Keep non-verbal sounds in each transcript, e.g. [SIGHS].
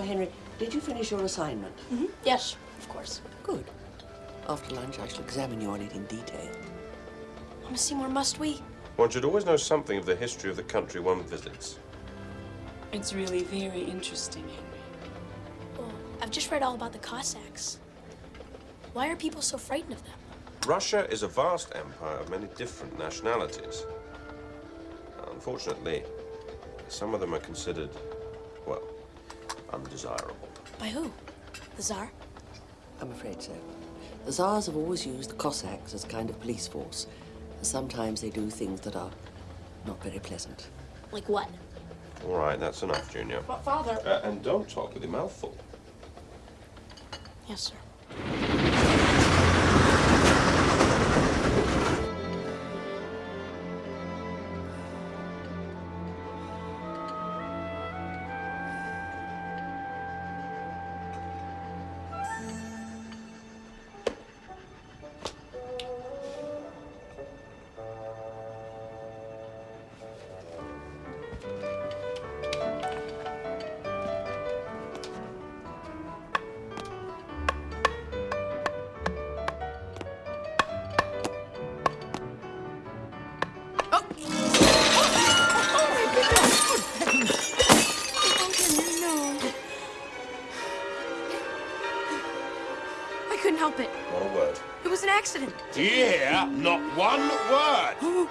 Now, Henry, did you finish your assignment? Mm-hmm. Yes, of course. Good. After lunch, I shall examine you on it in detail. Mama Seymour, must we? One should always know something of the history of the country one visits. It's really very interesting, Henry. Well, I've just read all about the Cossacks. Why are people so frightened of them? Russia is a vast empire of many different nationalities. Unfortunately, some of them are considered, well, undesirable. By who? The Tsar? I'm afraid so. The Tsars have always used the Cossacks as a kind of police force. Sometimes they do things that are not very pleasant. Like what? All right, that's enough, Junior. But, Father... Uh, and don't talk with your mouth full. Yes, sir. help it. Not a word. It was an accident. Do you hear? Not one word.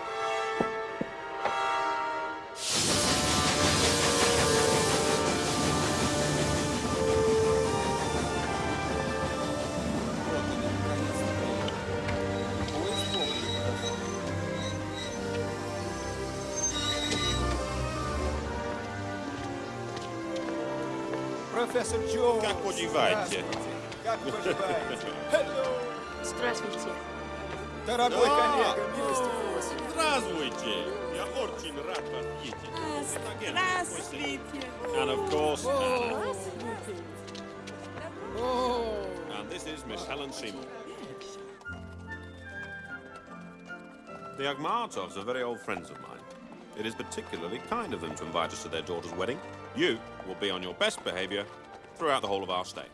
Профессор Джонс. Как поживаете? Как поживаете? Hello. Здравствуйте. Дорогой Да. коллега, милости просим. Здравствуйте. Я очень рад вас видеть. Здравствуйте. And of course, Anna. And this is Miss Helen Seymour. The Agmartovs are very old friends of mine. It is particularly kind of them to invite us to their daughter's wedding. You will be on your best behavior throughout the whole of our stay.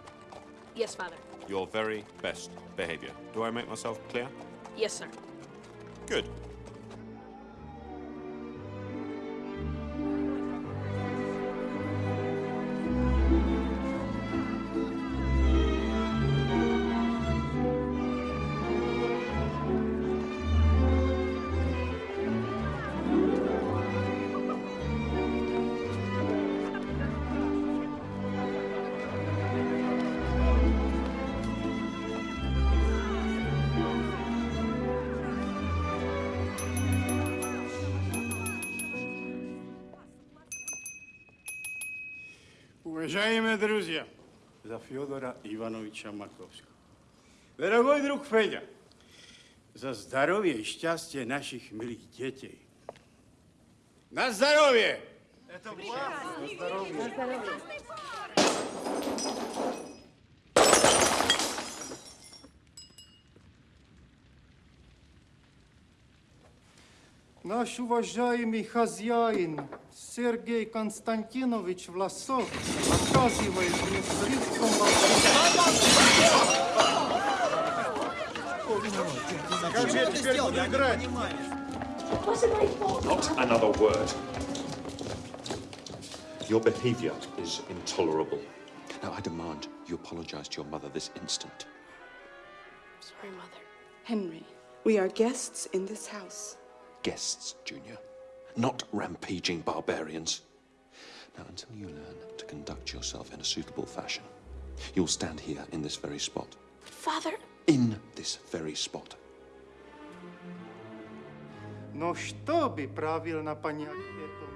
Yes, Father. Your very best behavior. Do I make myself clear? Yes, sir. Good. Уважаемые друзья, за Федора Ивановича Маковского. Дорогой друг Федя, за здоровье и счастье наших милых детей. На здоровье! Это На здоровье. Наш уважаемый хозяин Сергей Константинович Власов оказывает мне слишком Как же я теперь буду играть? Not another word. Your behavior is intolerable. Now, I demand you apologize to your mother this instant. Sorry, Mother. Henry, we are guests in this house. Guests, Junior, not rampaging barbarians. Now, until you learn to conduct yourself in a suitable fashion, you'll stand here in this very spot. Father, In this very spot. Но чтобы правильно понять это,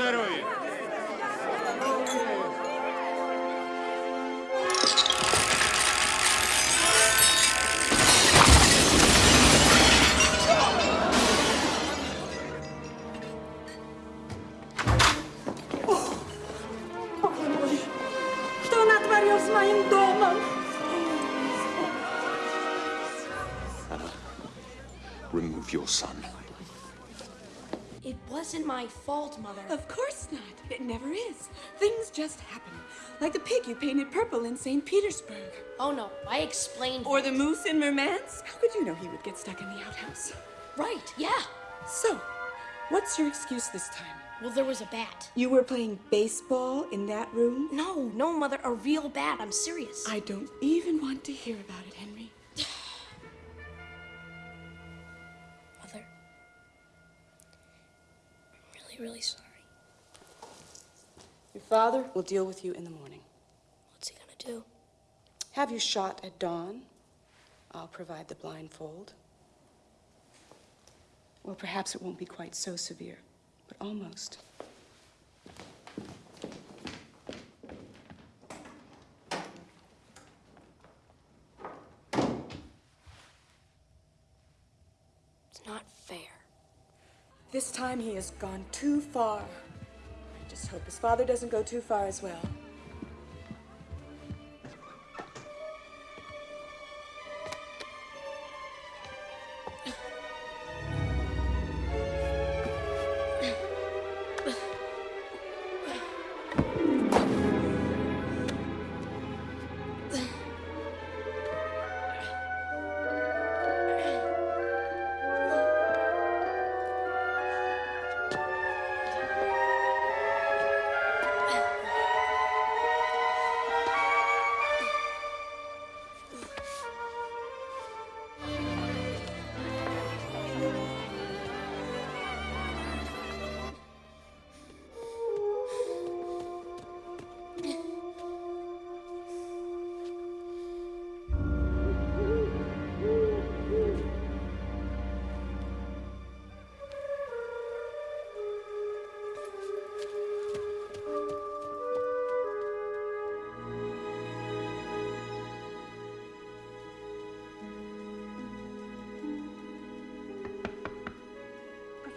умов. Fault, Mother. Of course not. It never is. Things just happen. Like the pig you painted purple in St. Petersburg. Oh no, I explained. Or the moose in Murmansk. How could you know he would get stuck in the outhouse? Right, yeah. So, what's your excuse this time? Well, there was a bat. You were playing baseball in that room? No, no, Mother, a real bat. I'm serious. I don't even want to hear about it, Henry. Really, really sorry. Your father will deal with you in the morning. What's he gonna do? Have you shot at dawn? I'll provide the blindfold. Well, perhaps it won't be quite so severe, but almost. It's not fair. This time he has gone too far. I just hope his father doesn't go too far as well.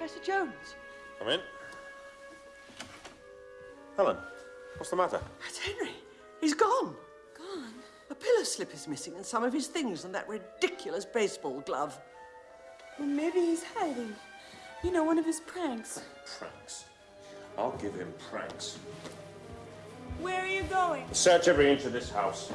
Professor Jones. Come in. Helen, what's the matter? That's Henry. He's gone. Gone? A pillow slip is missing and some of his things and that ridiculous baseball glove. Well, maybe he's hiding. You know, one of his pranks. Pranks. I'll give him pranks. Where are you going? Search every inch of this house.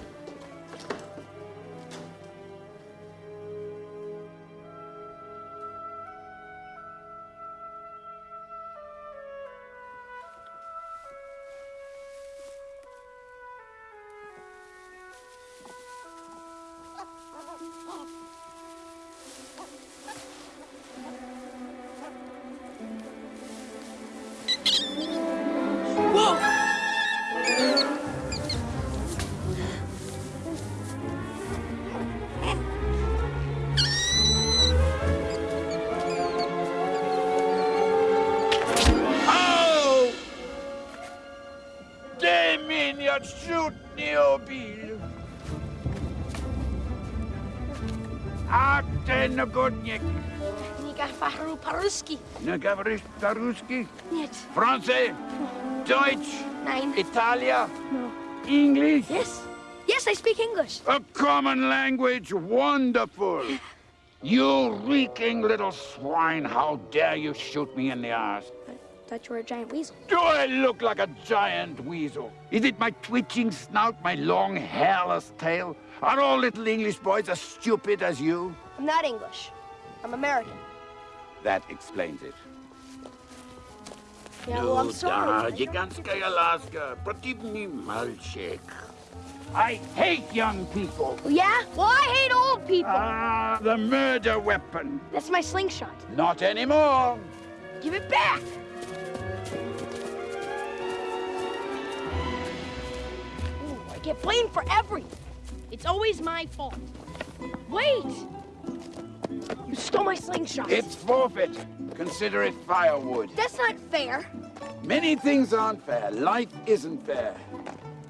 Fahru Paruski. Nu говоришь по-русски? Нет. Français? Deutsch? Nein. Italia? No. English? Yes. Yes, I speak English. A common language, wonderful. You reeking little swine, how dare you shoot me in the ass? I thought you were a giant weasel. Do I look like a giant weasel? Is it my twitching snout, my long hairless tail? Are all little English boys as stupid as you? I'm not English. I'm American. That explains it. Yeah, well, I'm sorry. Gigantska Alaska, Protivny Malchik. I hate young people. Yeah? Well, I hate old people. Ah, the murder weapon. That's my slingshot. Not anymore. Give it back. Ooh, I get blamed for everything. It's always my fault. Wait! You stole my slingshot. It's forfeit. Consider it firewood. That's not fair. Many things aren't fair. Life isn't fair.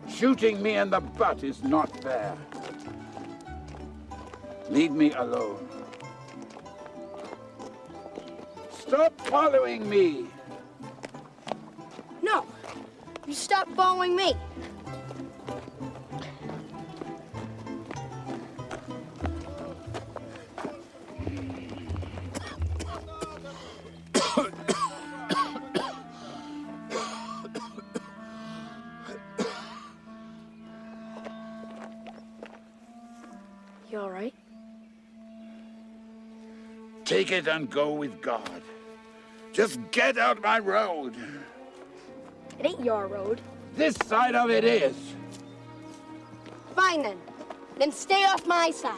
Shooting me in the butt is not fair. Leave me alone. Stop following me. No. You stop following me. You all right? Take it and go with God. Just get out my road. It ain't your road. This side of it is. Fine then. Then stay off my side.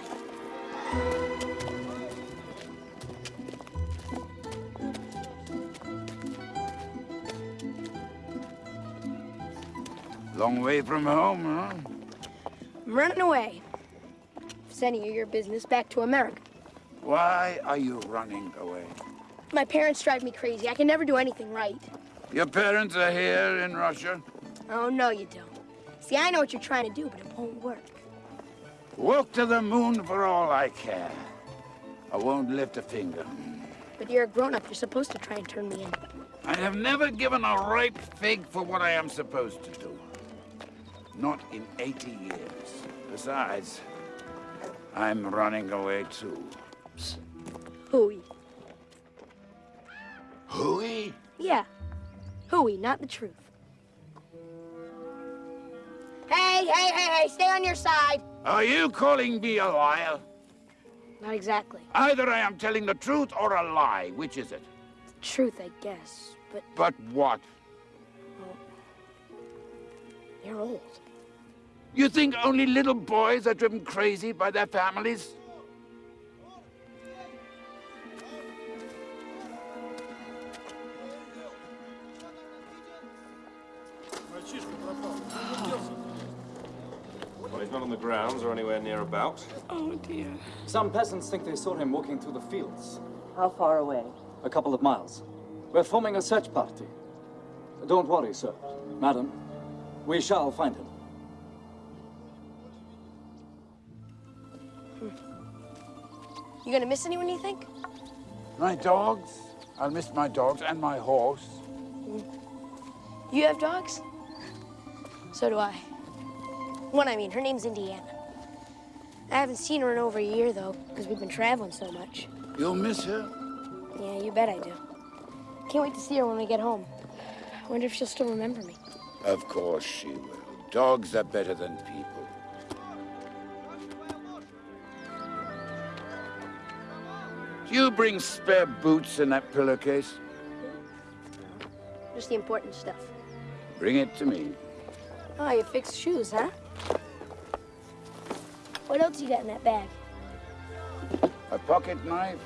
Long way from home, huh? I'm running away. Sending of your business back to America. Why are you running away? My parents drive me crazy. I can never do anything right. Your parents are here in Russia? Oh, no, you don't. See, I know what you're trying to do, but it won't work. Walk to the moon for all I care. I won't lift a finger. But you're a grown-up. You're supposed to try and turn me in. I have never given a ripe fig for what I am supposed to do. Not in 80 years. Besides, I'm running away too. Hooey. Hooey? Yeah. Hooey, not the truth. Hey, hey, hey, hey, stay on your side. Are you calling me a liar? Not exactly. Either I am telling the truth or a lie. Which is it? Truth, I guess. But But what? you're old. You think only little boys are driven crazy by their families? Well, he's not on the grounds or anywhere near about. Oh, dear. Some peasants think they saw him walking through the fields. How far away? A couple of miles. We're forming a search party. Don't worry, sir. Madam, we shall find him. You gonna miss anyone, you think? My dogs? I'll miss my dogs and my horse. Mm. You have dogs? So do I. One, I mean, her name's Indiana. I haven't seen her in over a year, though, because we've been traveling so much. You'll miss her? Yeah, you bet I do. Can't wait to see her when we get home. I wonder if she'll still remember me. Of course she will. Dogs are better than people. Do you bring spare boots in that pillowcase? Just the important stuff. Bring it to me. Oh, you fixed shoes, huh? What else you got in that bag? A pocket knife,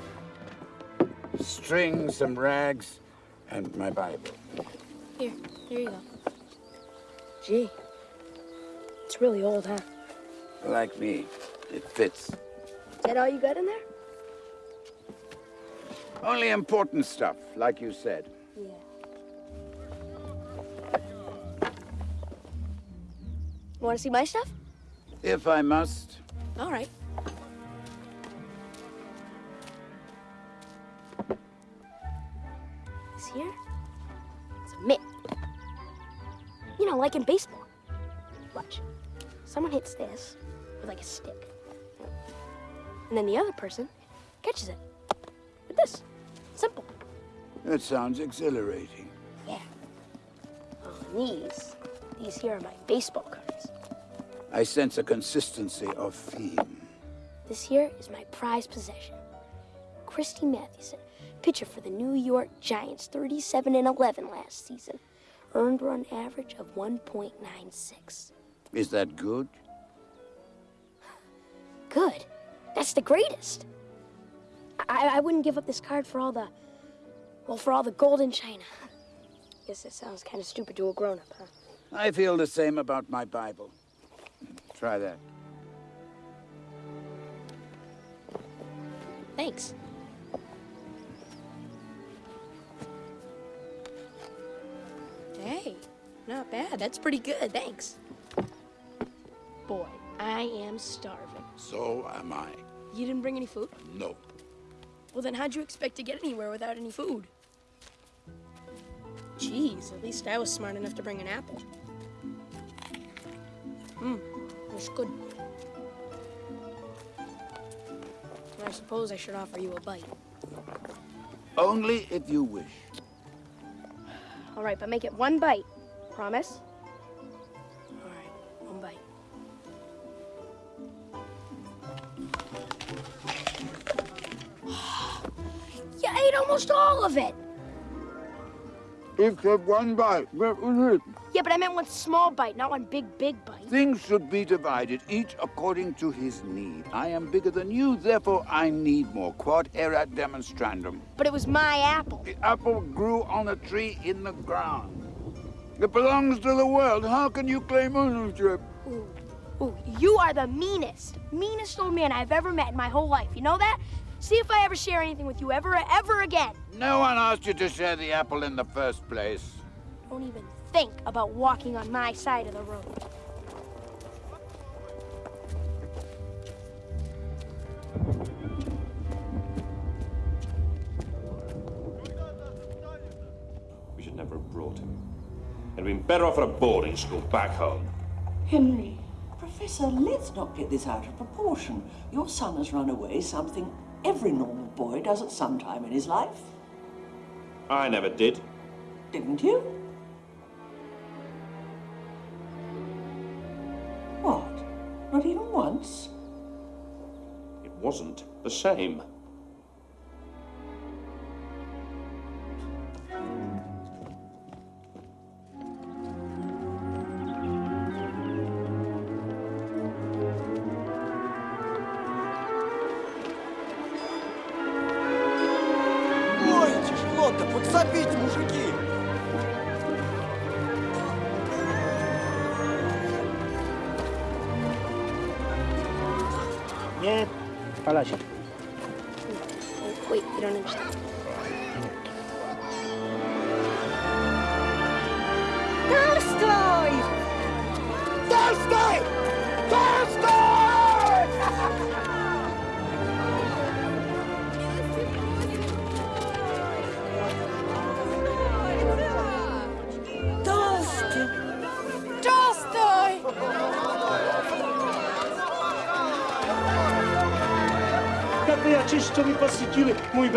string, some rags, and my Bible. Here, here you go. Gee, it's really old, huh? Like me, it fits. Is that all you got in there? Only important stuff, like you said. Yeah. Want to see my stuff? If I must. All right. This here? It's a mitt. You know, like in baseball. Watch. Someone hits this with like a stick. And then the other person catches it with this. Simple. That sounds exhilarating. Yeah. Oh, these, these here are my baseball cards. I sense a consistency of theme. This here is my prized possession. Christy Mathewson, pitcher for the New York Giants, 37 and 11 last season. Earned run average of 1.96. Is that good? Good. That's the greatest. I, I wouldn't give up this card for all the, well, for all the gold in China. Guess it sounds kind of stupid to a grown-up, huh? I feel the same about my Bible. Try that. Thanks. Hey, not bad. That's pretty good. Thanks. Boy, I am starving. So am I. You didn't bring any food? No. Well, then how'd you expect to get anywhere without any food? Jeez, at least I was smart enough to bring an apple. Mmm, it's good. I suppose I should offer you a bite. Only if you wish. All right, but make it one bite. Promise? All right, one bite. [GASPS] You ate almost all of it. Except one bite. That was it. Yeah, but I meant one small bite, not one big, big bite. Things should be divided, each according to his need. I am bigger than you, therefore I need more. Quod erat demonstrandum. But it was my apple. The apple grew on a tree in the ground. It belongs to the world. How can you claim ownership? Ooh, ooh, you are the meanest, meanest old man I've ever met in my whole life. You know that? See if I ever share anything with you ever, ever again. No one asked you to share the apple in the first place. Don't even think about walking on my side of the road. We should never have brought him. He'd been better off at a boarding school back home. Henry, Professor, let's not get this out of proportion. Your son has run away, something every normal boy does at some time in his life. I never did. Didn't you? What? Not even once? It wasn't the same.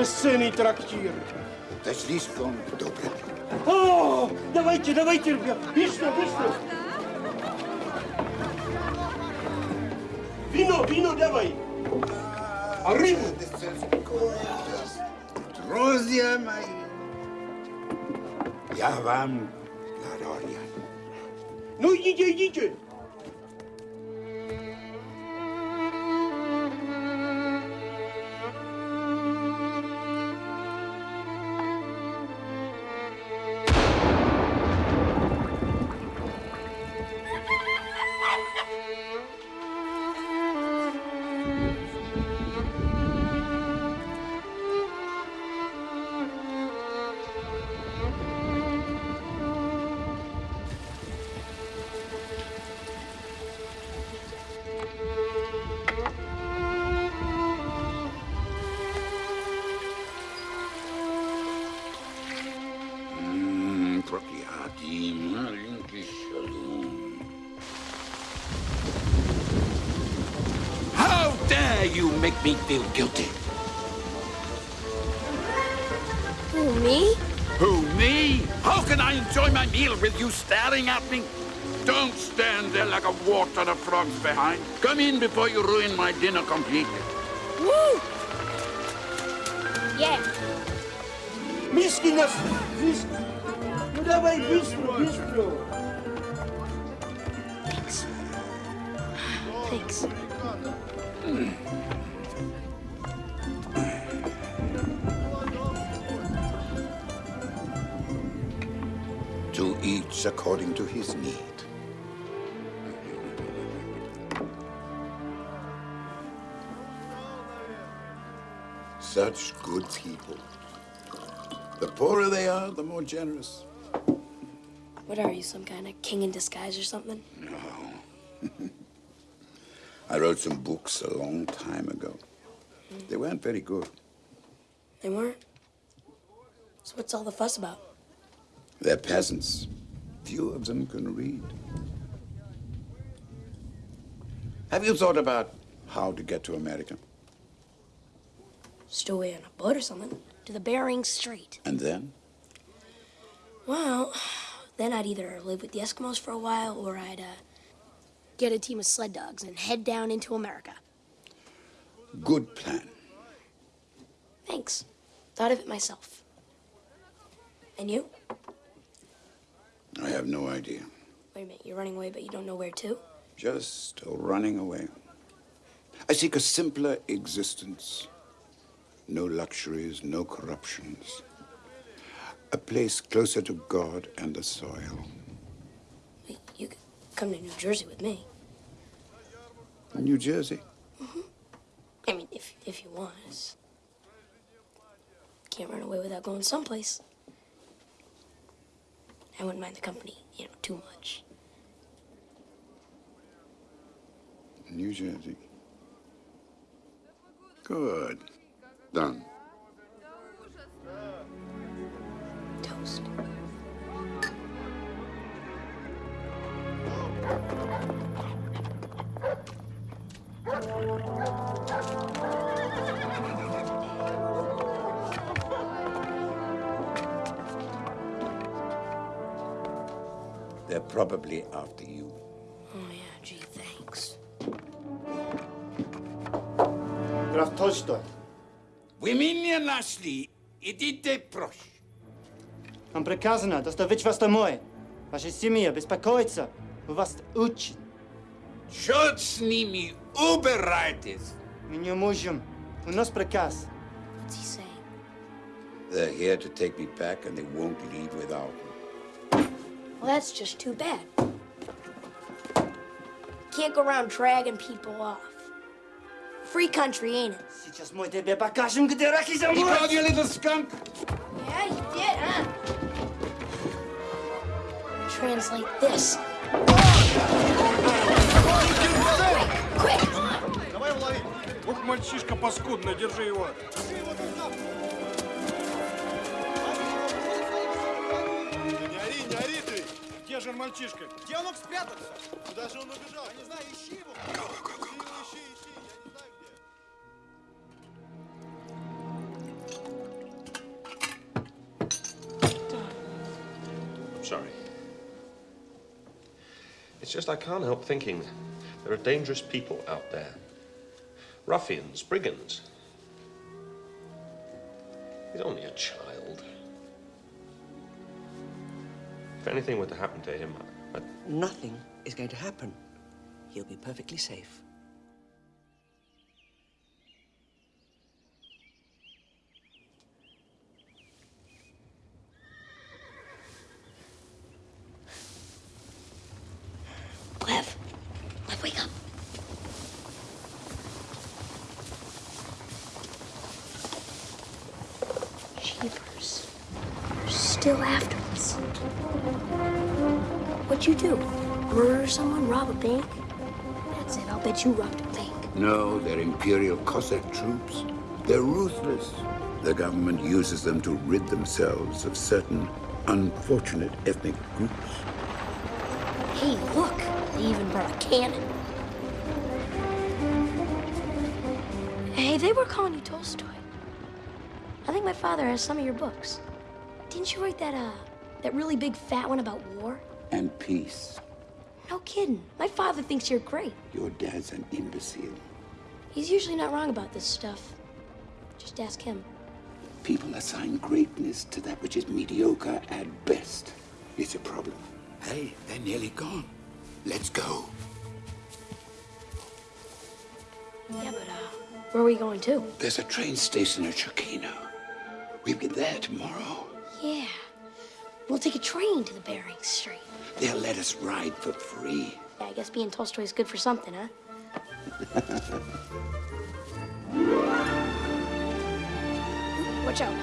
Бесценный трактир? Это слишком добро. О, давайте, давайте, ребят, быстро, быстро. Вино, вино давай. А рыбу? Друзья мои, я вам Ларорья. Ну, идите, идите. How can I enjoy my meal with you staring at me? Don't stand there like a wart on a frogs behind. Come in before you ruin my dinner completely. Woo! Yeah. Miski nas... No dawaj, bistro, bistro. Thanks. Thanks. Mm. Each according to his need. Such good people. The poorer they are, the more generous. What are you, some kind of king in disguise or something? No. [LAUGHS] I wrote some books a long time ago. They weren't very good. They weren't? So what's all the fuss about? They're peasants. Few of them can read. Have you thought about how to get to America? Stow away on a boat or something. To the Bering Strait. And then? Well, then I'd either live with the Eskimos for a while or I'd, uh, get a team of sled dogs and head down into America. Good plan. Thanks. Thought of it myself. And you? I have no idea. Wait a minute, you're running away, but you don't know where to? Just running away. I seek a simpler existence. No luxuries, no corruptions. A place closer to God and the soil. Wait, you could come to New Jersey with me. New Jersey? Mm -hmm. I mean, if, if you want. Can't run away without going someplace. I wouldn't mind the company, you know, too much. New Jersey. Good. Done. Toast. probably after you. Oh, yeah, gee, thanks. Graf Tolstoy. Вы меня нашли. Идите прочь. Нам приказано доставить вас домой. Ваша семья беспокоится. Мы вас учат. Черт с ними. Убирайтесь. Мы не можем. У нас приказ. What's he saying? They're here to take me back, and they won't leave without me. Well, that's just too bad. Can't go around dragging people off. Free country, ain't it? Сейчас мы тебе покажем, где раки He зимуют. called you a little skunk. Yeah, you did, huh? Translate this. Quick, quick! Давай лови. Ух, мальчишка паскудный, держи его. Не Где же он, мальчишка? Где он мог спрятаться? Куда же он убежал? Я не знаю, ищи его. Ищи, ищи, ищи. Я не знаю, где. I'm sorry. It's just I can't help thinking there are dangerous people out there. Ruffians, brigands. He's only a child. If anything were to happen to him, I, Nothing is going to happen. He'll be perfectly safe. Rob a bank? That's it. I'll bet you robbed a bank. No, they're Imperial Cossack troops. They're ruthless. The government uses them to rid themselves of certain unfortunate ethnic groups. Hey, look. They even brought a cannon. Hey, they were calling you Tolstoy. I think my father has some of your books. Didn't you write that, uh, that really big fat one about war? And peace. No kidding. My father thinks you're great. Your dad's an imbecile. He's usually not wrong about this stuff. Just ask him. People assign greatness to that which is mediocre at best. It's a problem. Hey, they're nearly gone. Let's go. Yeah, but, uh, where are we going to? There's a train station at Chokino. We'll be there tomorrow. Yeah. We'll take a train to the Bering Strait. They'll let us ride for free. Yeah, I guess being Tolstoy is good for something, huh? [LAUGHS] Watch out.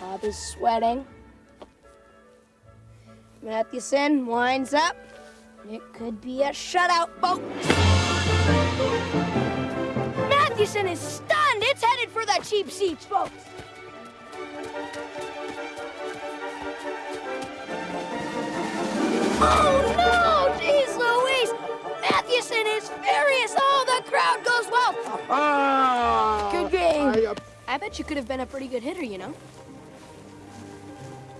Bob is sweating. Mathewson winds up. It could be a shutout boat. Mathewson is stunned. It's headed for the cheap seats, folks. Oh no! Jeez Louise! Mathewson is furious. Oh, the crowd goes wild. Ah! Good game. I bet you could have been a pretty good hitter, you know.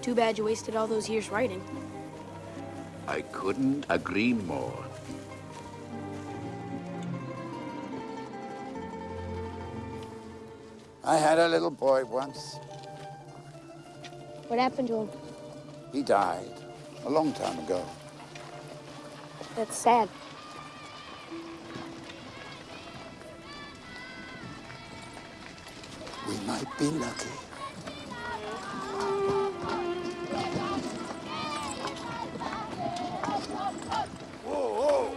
Too bad you wasted all those years writing. I couldn't agree more. I had a little boy once. What happened to him? He died a long time ago. That's sad. We might be lucky. Whoa, whoa.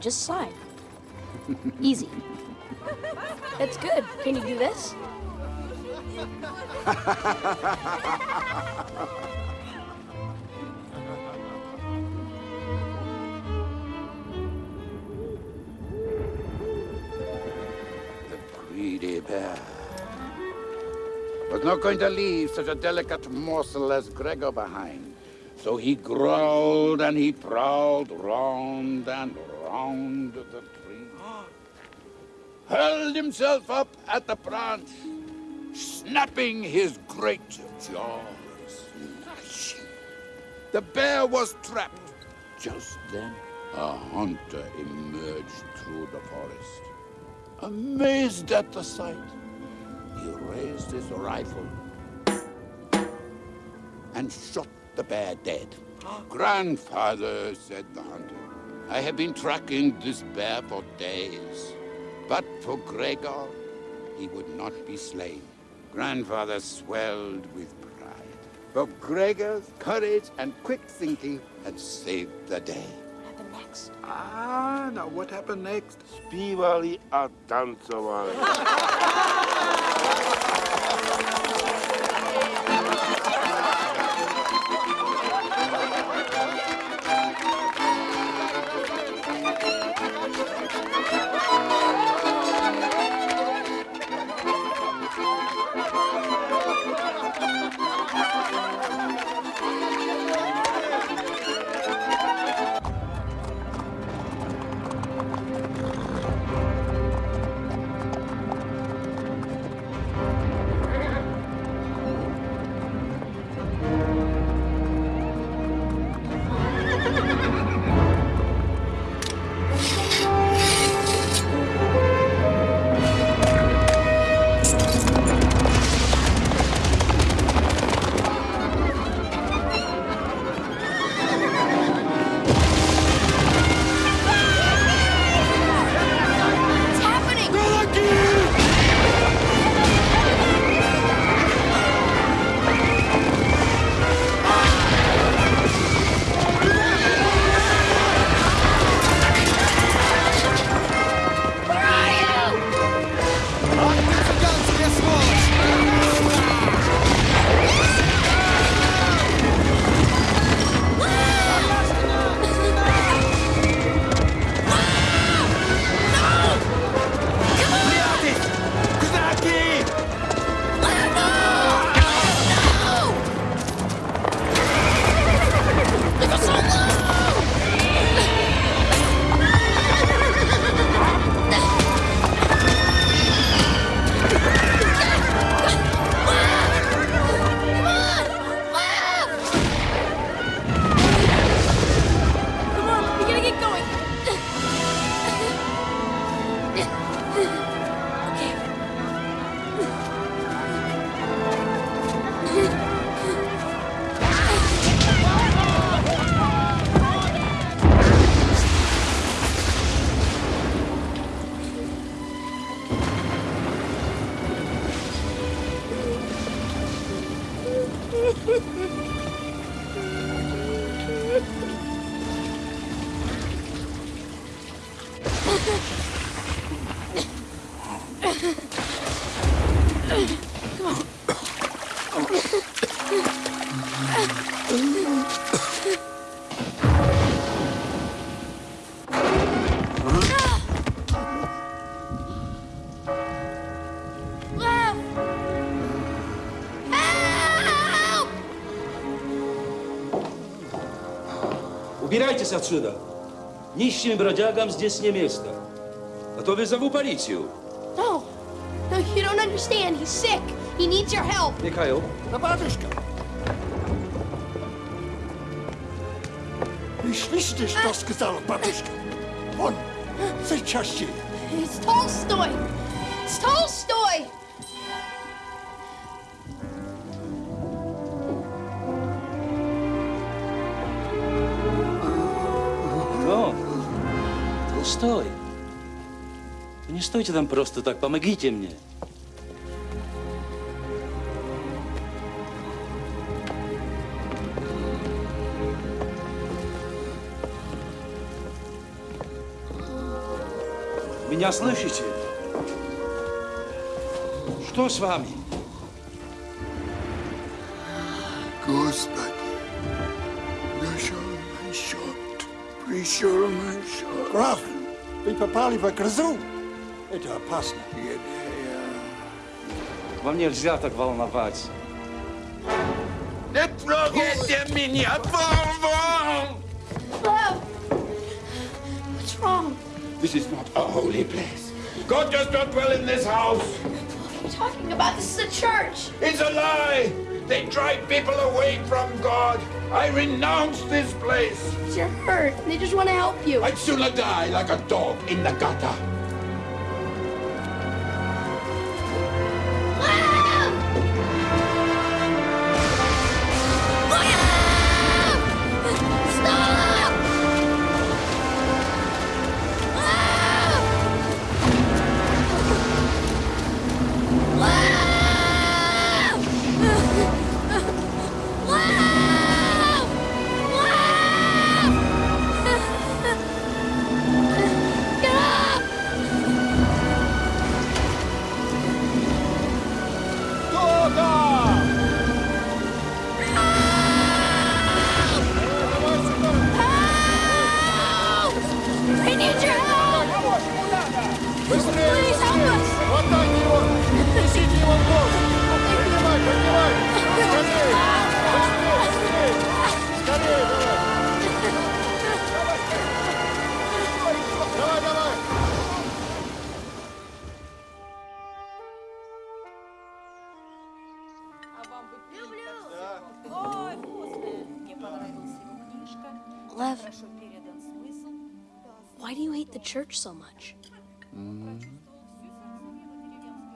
just slide. Easy. That's good. Can you do this? The greedy bear. Was not going to leave such a delicate morsel as Gregor behind. So he growled and he prowled round and round the tree. Hurled himself up at the branch, snapping his great jaws. The bear was trapped. Just then, a hunter emerged through the forest. Amazed at the sight, he raised his rifle and shot the bear dead. Grandfather, said the hunter, I have been tracking this bear for days. But for Gregor, he would not be slain. Grandfather swelled with pride. For Gregor's courage and quick thinking had saved the day. What happened next? Ah, now what happened next? Spivali Adanzavali. [LAUGHS] Убирайтесь отсюда. Нищим бродягам здесь не место. А то вызову полицию. No. No, you don't understand. He's sick. He needs your help. Михаил, Да, батюшка. Вы слышите, что сказал батюшка? Он сейчас же. It's Tolstoy. It's Tolstoy. Стойте там просто так, помогите мне. Меня слышите? Что с вами? Господи, нашел мой счет, пришел мой счет. Граф, вы попали в грозу. Это опасно. Вам нельзя так волноваться. Не трогайте меня, вон, Love. What's wrong? This is not a holy place. God does not dwell in this house. What are you talking about? This is a church. It's a lie. They drive people away from God. I renounce this place. You're hurt. They just want to help you. I'd sooner die like a dog in the gutter. Why do you hate the church so much? Mm.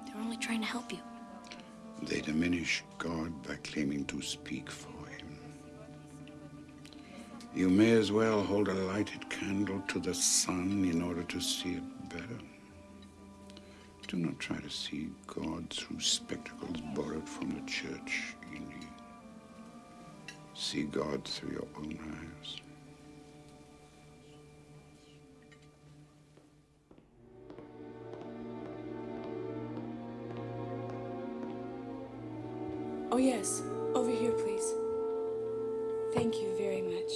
They're only trying to help you. They diminish God by claiming to speak for him. You may as well hold a lighted candle to the sun in order to see it better. Do not try to see God through spectacles borrowed from the church in you. See God through your own eyes. Yes. Over here, please. Thank you very much.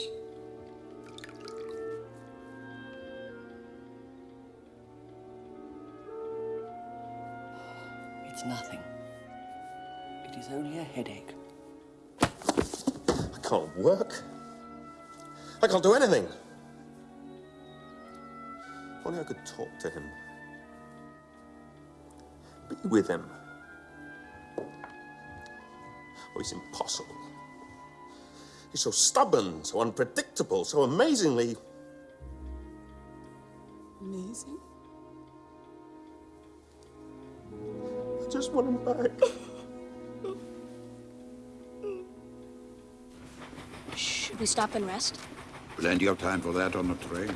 It's nothing. It is only a headache. I can't work. I can't do anything. If Only I could talk to him. Be with him. Oh, he's impossible. He's so stubborn, so unpredictable, so amazingly. Amazing. I just want him back. Should we stop and rest? Plenty of time for that on the train.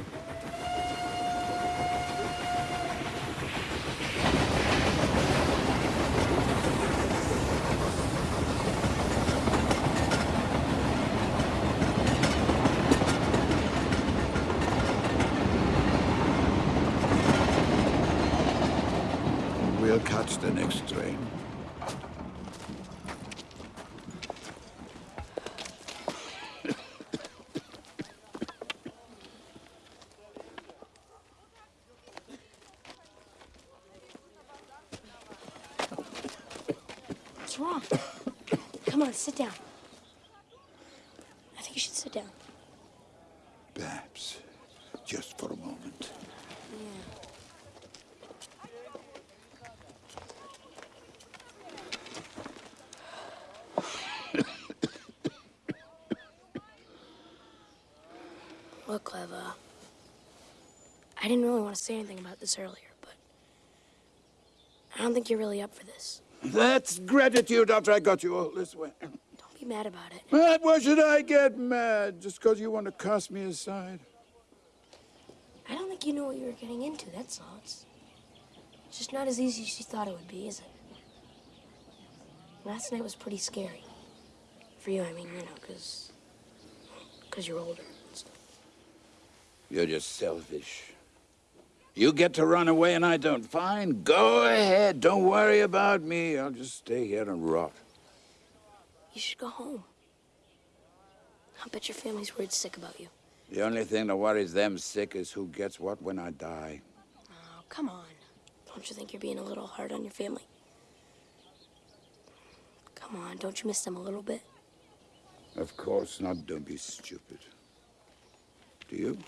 We'll catch the next train. What's wrong? Come on, sit down. I think you should sit down. Perhaps, just for a moment. Look, Cleva. I didn't really want to say anything about this earlier, but I don't think you're really up for this. That's gratitude after I got you all this way. Don't be mad about it. Mad? Why should I get mad? Just because you want to cast me aside? I don't think you knew what you were getting into, that's all. It's just not as easy as you thought it would be, is it? Last night was pretty scary. For you, I mean, you know, because... Because you're older. You're just selfish. You get to run away and I don't. Fine, go ahead. Don't worry about me. I'll just stay here and rot. You should go home. I bet your family's worried sick about you. The only thing that worries them sick is who gets what when I die. Oh, come on. Don't you think you're being a little hard on your family? Come on, don't you miss them a little bit? Of course not. Don't be stupid. Do you?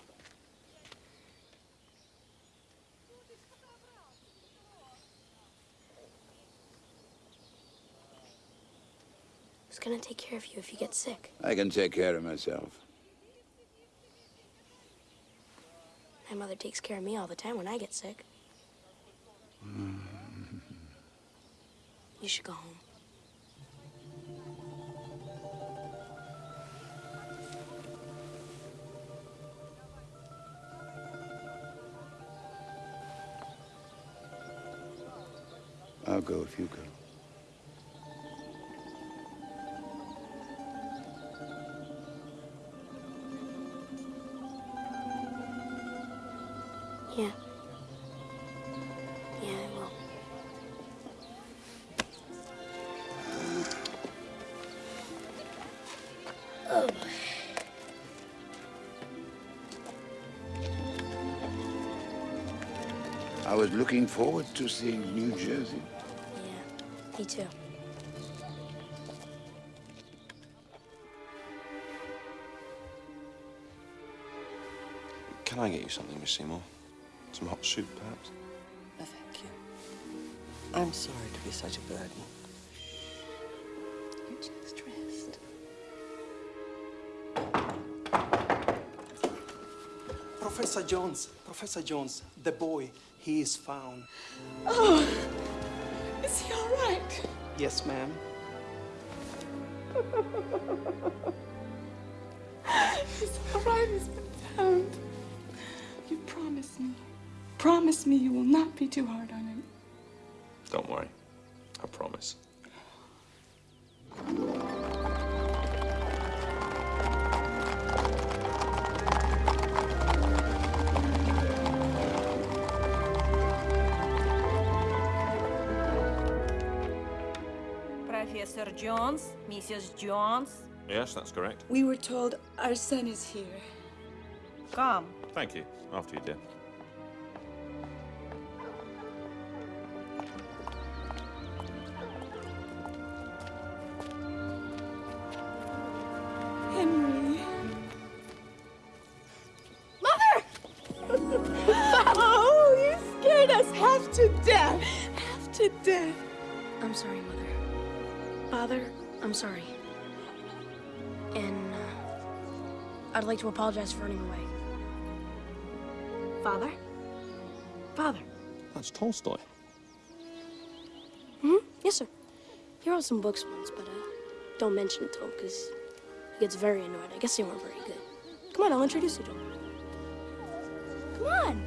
Who's gonna take care of you if you get sick? I can take care of myself. My mother takes care of me all the time when I get sick. You should go home. I'll go if you go. Was looking forward to seeing New Jersey. Yeah, me too. Can I get you something, Miss Seymour? Some hot soup, perhaps? No, thank you. I'm sorry to be such a burden. Professor Jones, Professor Jones, the boy, he is found. Oh, is he all right? Yes, ma'am. [LAUGHS] He's all right. He's been found. You promise me. Promise me you will not be too hard on him. Don't worry. I promise. Jones, Mrs. Jones, Yes, that's correct. We were told our son is here. come. Thank you. After you, dear. Like to apologize for running away. Father? Father? That's Tolstoy. Hmm? Yes, sir. He wrote some books once, but uh, don't mention it to him because he gets very annoyed. I guess they weren't very good. Come on, I'll introduce you to him. Come on.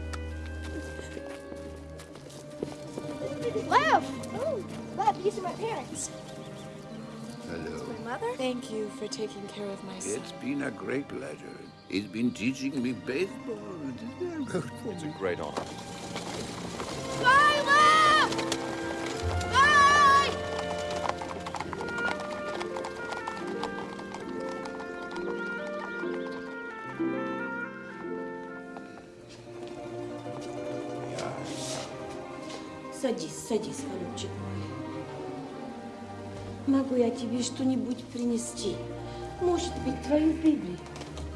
Lev! Oh, Lev, these are my parents Hello. My mother? Thank you for taking care of my son. It's been a great pleasure. He's been teaching me baseball. It's a great honor. Lila! Bye! Садись, садись, голубчик мой. Могу я тебе что-нибудь принести? Может быть, твою Библию?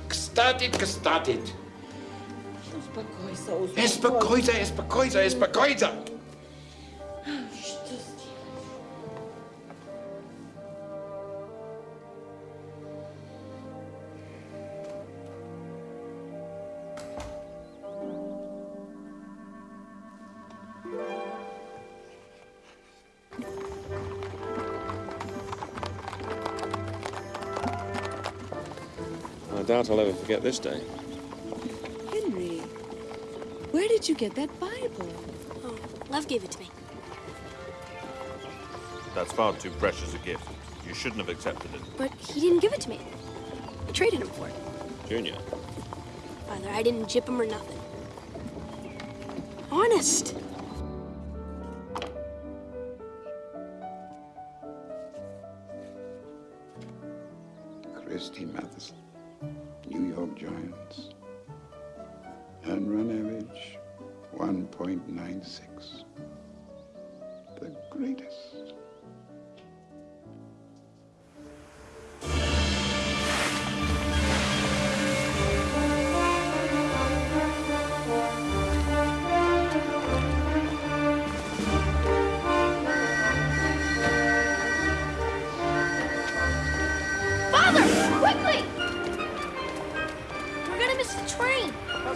Gestartet, gestartet. Успокойся, Успокойся, успокойся, успокойся. Что doubt I'll ever forget this day. Henry, where did you get that Bible? Oh, Lev gave it to me. That's far too precious a gift. You shouldn't have accepted it. But he didn't give it to me. I traded him for it. Junior. Father, I didn't jip him or nothing. Honest.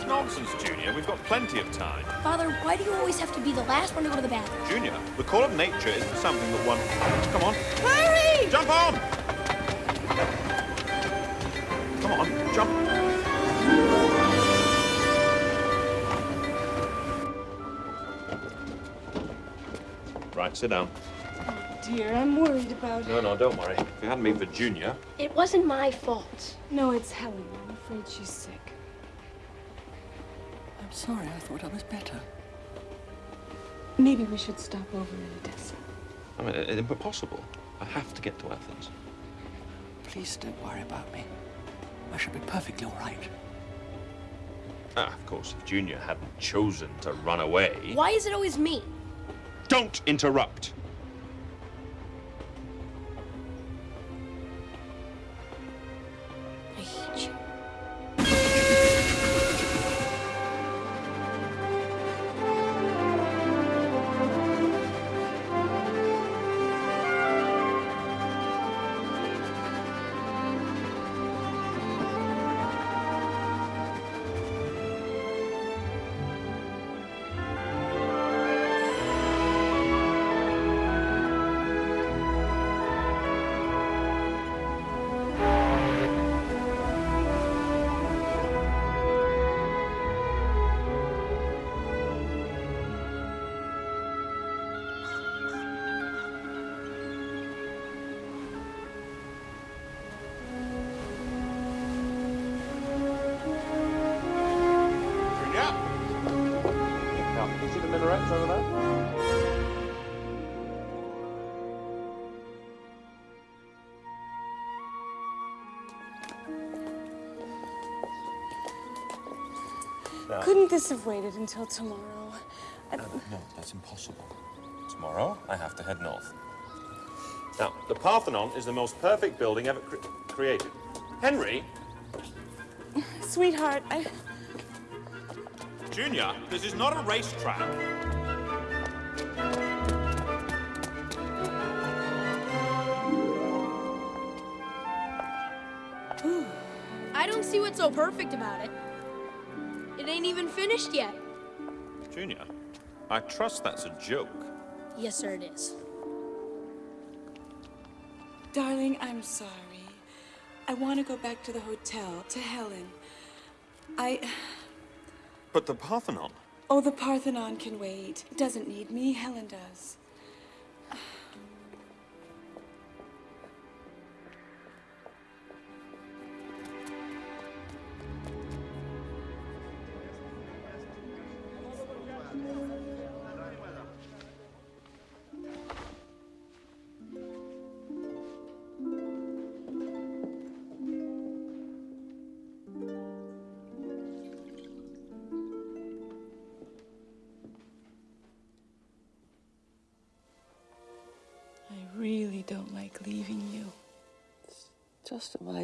Nonsense, Junior. We've got plenty of time. Father, why do you always have to be the last one to go to the bathroom? Junior, the call of nature isn't something that one... Come on. Hurry! Jump on! Come on, jump. Right, sit down. Oh, dear, I'm worried about No, no, don't worry. If it hadn't been for Junior... It wasn't my fault. No, it's Helen. I'm afraid she's sick. I'm sorry, I thought I was better. Maybe we should stop over in Odessa. I mean, it, it, impossible. I have to get to Athens. Please don't worry about me. I shall be perfectly all right. Ah, of course, if Junior hadn't chosen to run away... Why is it always me? Don't interrupt! Couldn't this have waited until tomorrow? I- No, no, that's impossible. Tomorrow, I have to head north. Now, the Parthenon is the most perfect building ever cre- created. Henry, [LAUGHS] Sweetheart, I. Junior, this is not a racetrack. I don't see what's so perfect about it. It ain't even finished yet. Junior, I trust that's a joke. Yes, sir, it is. Darling, I'm sorry. I want to go back to the hotel, to Helen. I. But the Parthenon. Oh, the Parthenon can wait. It doesn't need me. Helen does.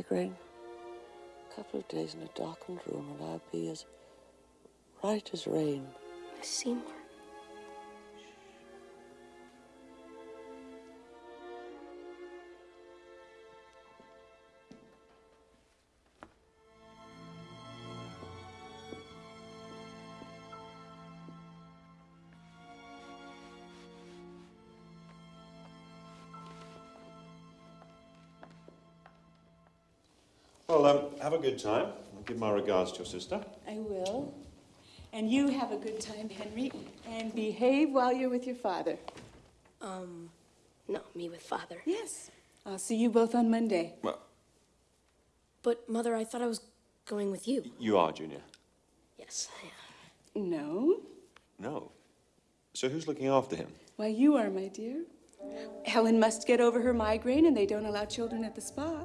Migraine. A couple of days in a darkened room and I'll be as right as rain. Miss Seymour. Good time. I'll give my regards to your sister. I will. And you have a good time, Henry, and behave while you're with your father. Um, no, me with father. Yes. I'll see you both on Monday. Well, But, Mother, I thought I was going with you. you are, Junior. Yes, I am. No? No. So who's looking after him? Why, you are, my dear. Helen must get over her migraine, and they don't allow children at the spa.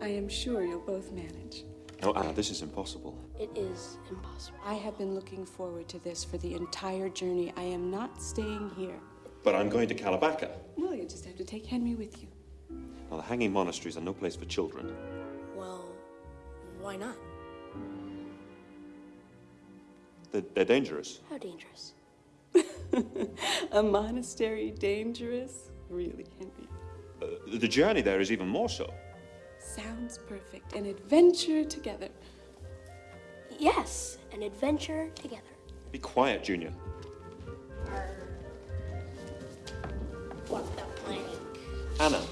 I am sure you'll both manage. Oh, Anna, this is impossible. It is impossible. I have been looking forward to this for the entire journey. I am not staying here. But I'm going to Kalabaka. Well, you just have to take Henry with you. Now, the hanging monasteries are no place for children. Well, why not? They're, they're dangerous. How dangerous? [LAUGHS] A monastery dangerous? Really, Henry. Uh, the journey there is even more so. Sounds perfect. An adventure together. Yes, an adventure together. Be quiet, Junior. What the plank? Anna,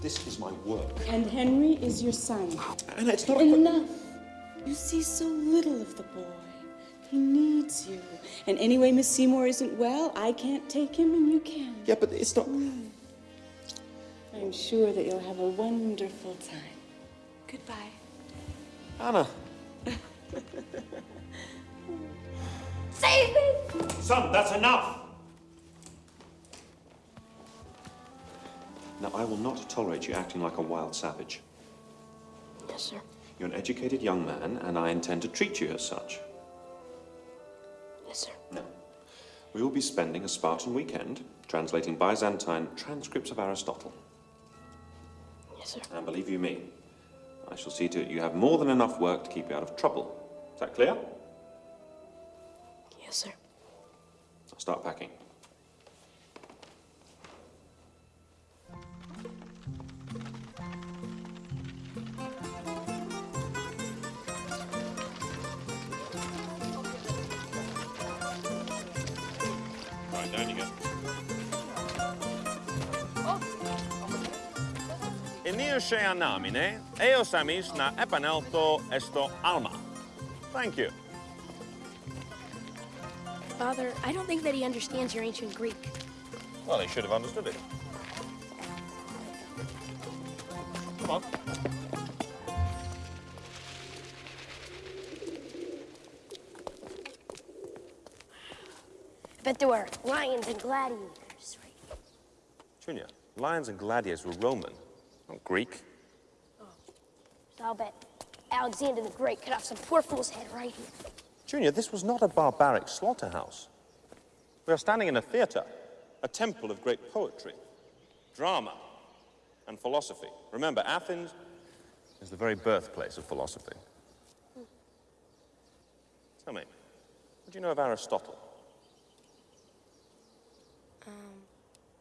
this is my work. And Henry is your son. Anna, it's not Enough. You see so little of the boy. He needs you. And anyway, Miss Seymour isn't well. I can't take him, and you can. Yeah, but it's not. I'm sure that you'll have a wonderful time. Goodbye. Anna. [LAUGHS] Save me! Son, that's enough! Now, I will not tolerate you acting like a wild savage. Yes, sir. You're an educated young man, and I intend to treat you as such. Yes, sir. Now, we will be spending a Spartan weekend translating Byzantine transcripts of Aristotle. Yes, sir. And believe you me, I shall see to it you have more than enough work to keep you out of trouble. Is that clear? Yes, sir. I'll start packing. Eos amis eh? na epanelto esto alma. Thank you. Father, I don't think that he understands your ancient Greek. Well, he should have understood it. Come on. I bet there were lions and gladiators, right? Junior, lions and gladiators were Roman not Greek. So I'll bet Alexander the Great cut off some poor fool's head right here. Junior, this was not a barbaric slaughterhouse. We are standing in a theater, a temple of great poetry, drama, and philosophy. Remember, Athens is the very birthplace of philosophy. Tell me, what do you know of Aristotle? Um,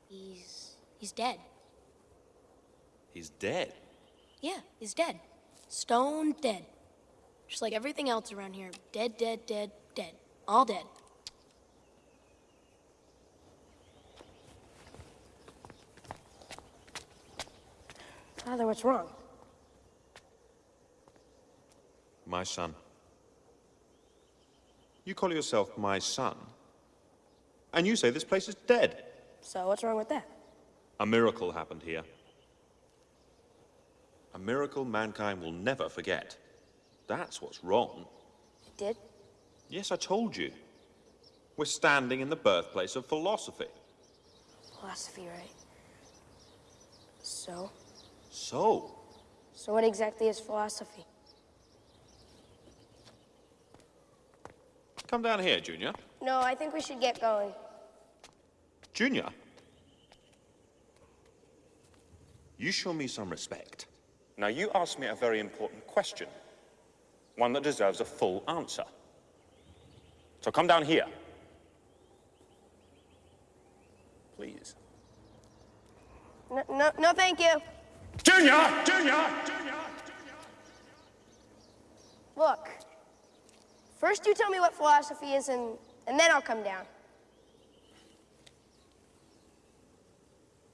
he's he's dead. He's dead. Yeah, he's dead. Stone dead. Just like everything else around here. Dead, dead, dead, dead. All dead. Father, what's wrong? My son. You call yourself my son, and you say this place is dead. So what's wrong with that? A miracle happened here. A miracle mankind will never forget. That's what's wrong. It did? Yes, I told you. We're standing in the birthplace of philosophy. Philosophy, right? So? So, So what exactly is philosophy? come down here, Junior. No, I think we should get going. Junior. You show me some respect. Now, you asked me a very important question. One that deserves a full answer. So come down here. Please. No, no, no, thank you. Junior! Junior! Junior! Look, first you tell me what philosophy is, and, and then I'll come down.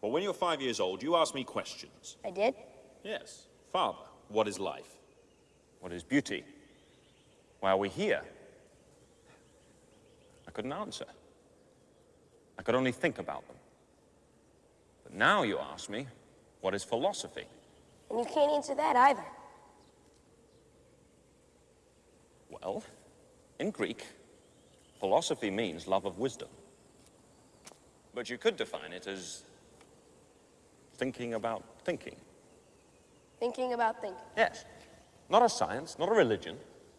Well, when you're five years old, you ask me questions. I did? Yes. Father, what is life? What is beauty? Why are we here? I couldn't answer. I could only think about them. But now you ask me, what is philosophy? And you can't answer that either. Well, in Greek, philosophy means love of wisdom. But you could define it as thinking about thinking. Thinking about thinking. Yes. Not a science, not a religion.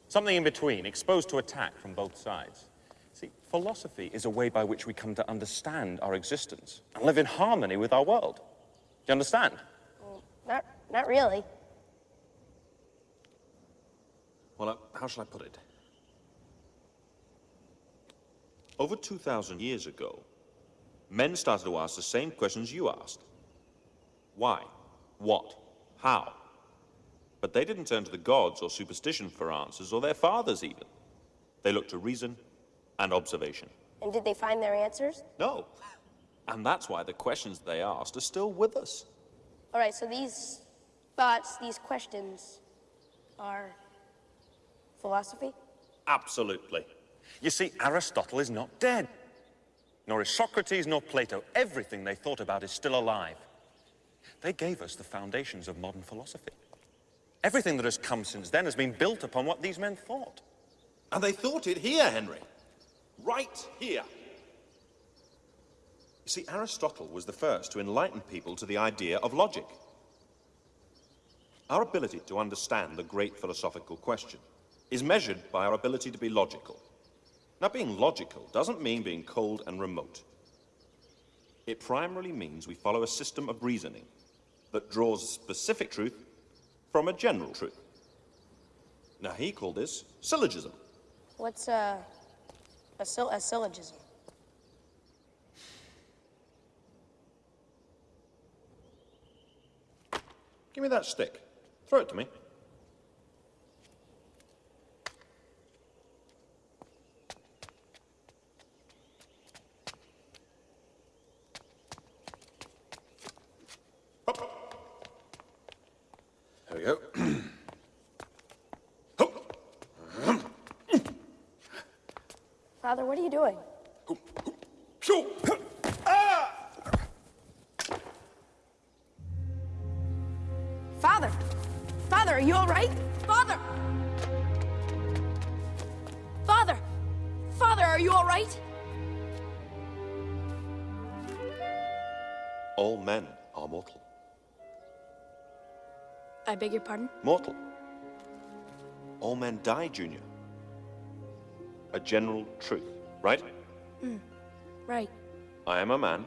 Something in between, exposed to attack from both sides. See, philosophy is a way by which we come to understand our existence and live in harmony with our world. Do you understand? Well, not, not really. Well, uh, how shall I put it? Over 2,000 years ago, men started to ask the same questions you asked. Why? What? How? But they didn't turn to the gods or superstition for answers, or their fathers even. They looked to reason and observation. And did they find their answers? No. [LAUGHS] And that's why the questions they asked are still with us. All right, so these thoughts, these questions are philosophy? Absolutely. You see, Aristotle is not dead. Nor is Socrates, nor Plato. Everything they thought about is still alive. They gave us the foundations of modern philosophy. Everything that has come since then has been built upon what these men thought. And they thought it here, Henry. Right here. You see, Aristotle was the first to enlighten people to the idea of logic. Our ability to understand the great philosophical question is measured by our ability to be logical. Now, being logical doesn't mean being cold and remote. It primarily means we follow a system of reasoning that draws specific truth from a general truth. Now, he called this syllogism. What's a, syll- a syllogism? Give me that stick. Throw it to me. There we go. Father, what are you doing? Father! Father, are you all right? Father! Father! Father, are you all right? All men are mortal. I beg your pardon? Mortal. All men die, Junior. A general truth, right? Hmm. Right. I am a man,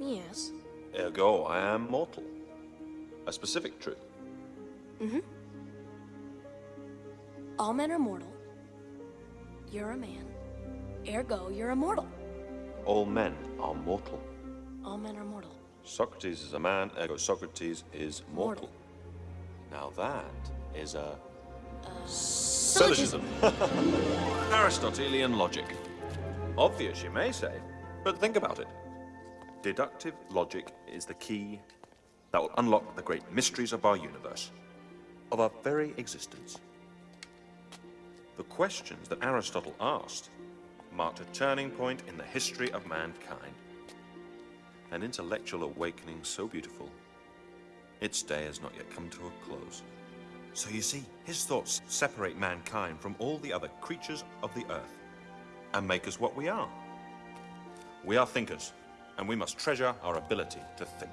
Yes. ergo I am mortal. A specific truth. Mm-hmm. All men are mortal. You're a man. Ergo, you're immortal. All men are mortal. All men are mortal. Socrates is a man, ergo Socrates is mortal. Now that is a syllogism. [LAUGHS] Aristotelian logic. Obvious, you may say, but think about it. Deductive logic is the key that will unlock the great mysteries of our universe, of our very existence. The questions that Aristotle asked marked a turning point in the history of mankind. An intellectual awakening so beautiful, its day has not yet come to a close. So you see, his thoughts separate mankind from all the other creatures of the earth and make us what we are. We are thinkers, and we must treasure our ability to think.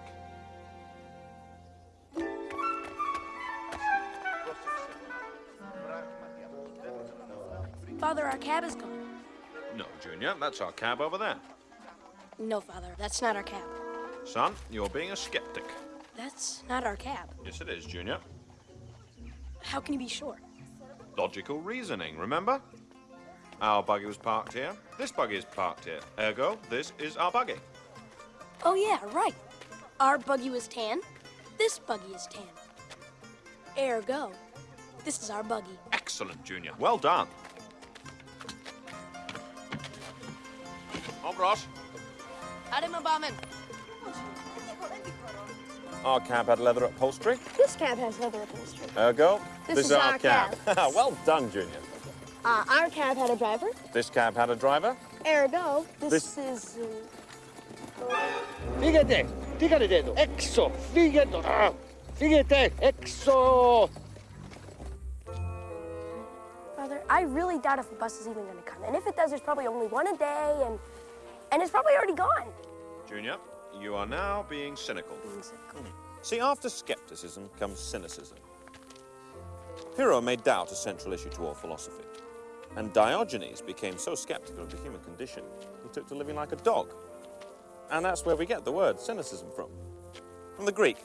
Father, our cab is gone. No, Junior, that's our cab over there. No, Father, that's not our cab. Son, you're being a skeptic. That's not our cab. Yes, it is, Junior. How can you be sure? Logical reasoning, remember? Our buggy was parked here. This buggy is parked here. Ergo, this is our buggy. Oh, yeah, right. Our buggy was tan. This buggy is tan. Ergo, this is our buggy. Excellent, Junior. Well done. On cross. Hadi Bomben. Our cab had leather upholstery. This cab has leather upholstery. Ergo, This is our cab. [LAUGHS] well done, Junior. Uh, our cab had a driver. This cab had a driver. Ergo, this, This- is. Uh, Fíjate, fíjate dedo. Exo, fíjate. Ah, Fíjate, exo. Father, I really doubt if a bus is even going to come. And if it does, there's probably only one a day, and and it's probably already gone. Junior, you are now being cynical. Hmm. See, after skepticism comes cynicism. Pyrrho made doubt a central issue to all philosophy. And Diogenes became so skeptical of the human condition, he took to living like a dog. And that's where we get the word cynicism from. From the Greek,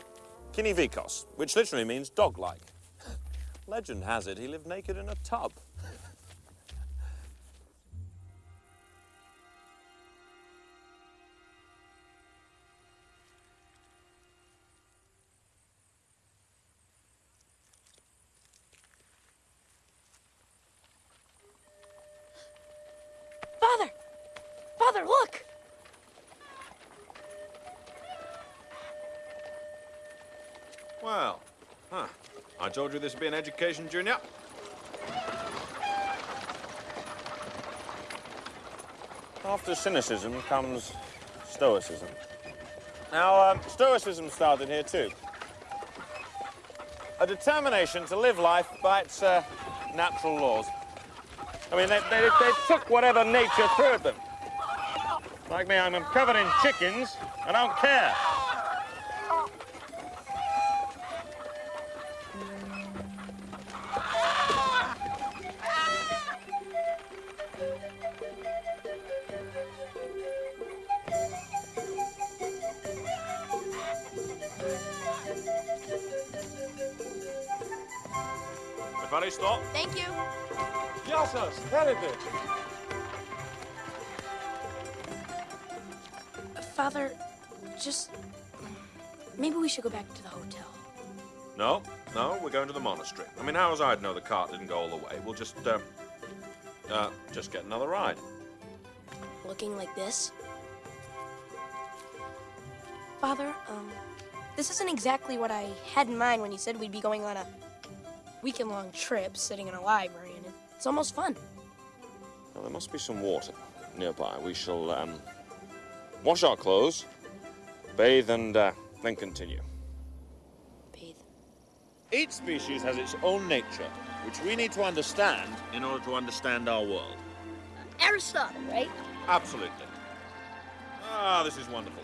kinivikos, which literally means dog-like. [LAUGHS] Legend has it he lived naked in a tub. Told you this would be an education, Junior. After cynicism comes stoicism. Now, um, stoicism started here too. A determination to live life by its uh, natural laws. I mean, they, they, they took whatever nature threw at them. Like me, I'm covered in chickens. I don't care. Father, just. Maybe we should go back to the hotel. No, no, we're going to the monastery. I mean, how was I to know the cart didn't go all the way? We'll just, uh, uh, just get another ride. Looking like this. Father, um, this isn't exactly what I had in mind when you said we'd be going on a weekend long trip sitting in a library, and it's almost fun. Well, there must be some water nearby. We shall um, wash our clothes, bathe, and uh, then continue. Bathe. Each species has its own nature, which we need to understand in order to understand our world. Aristotle, right? Absolutely. Ah, this is wonderful.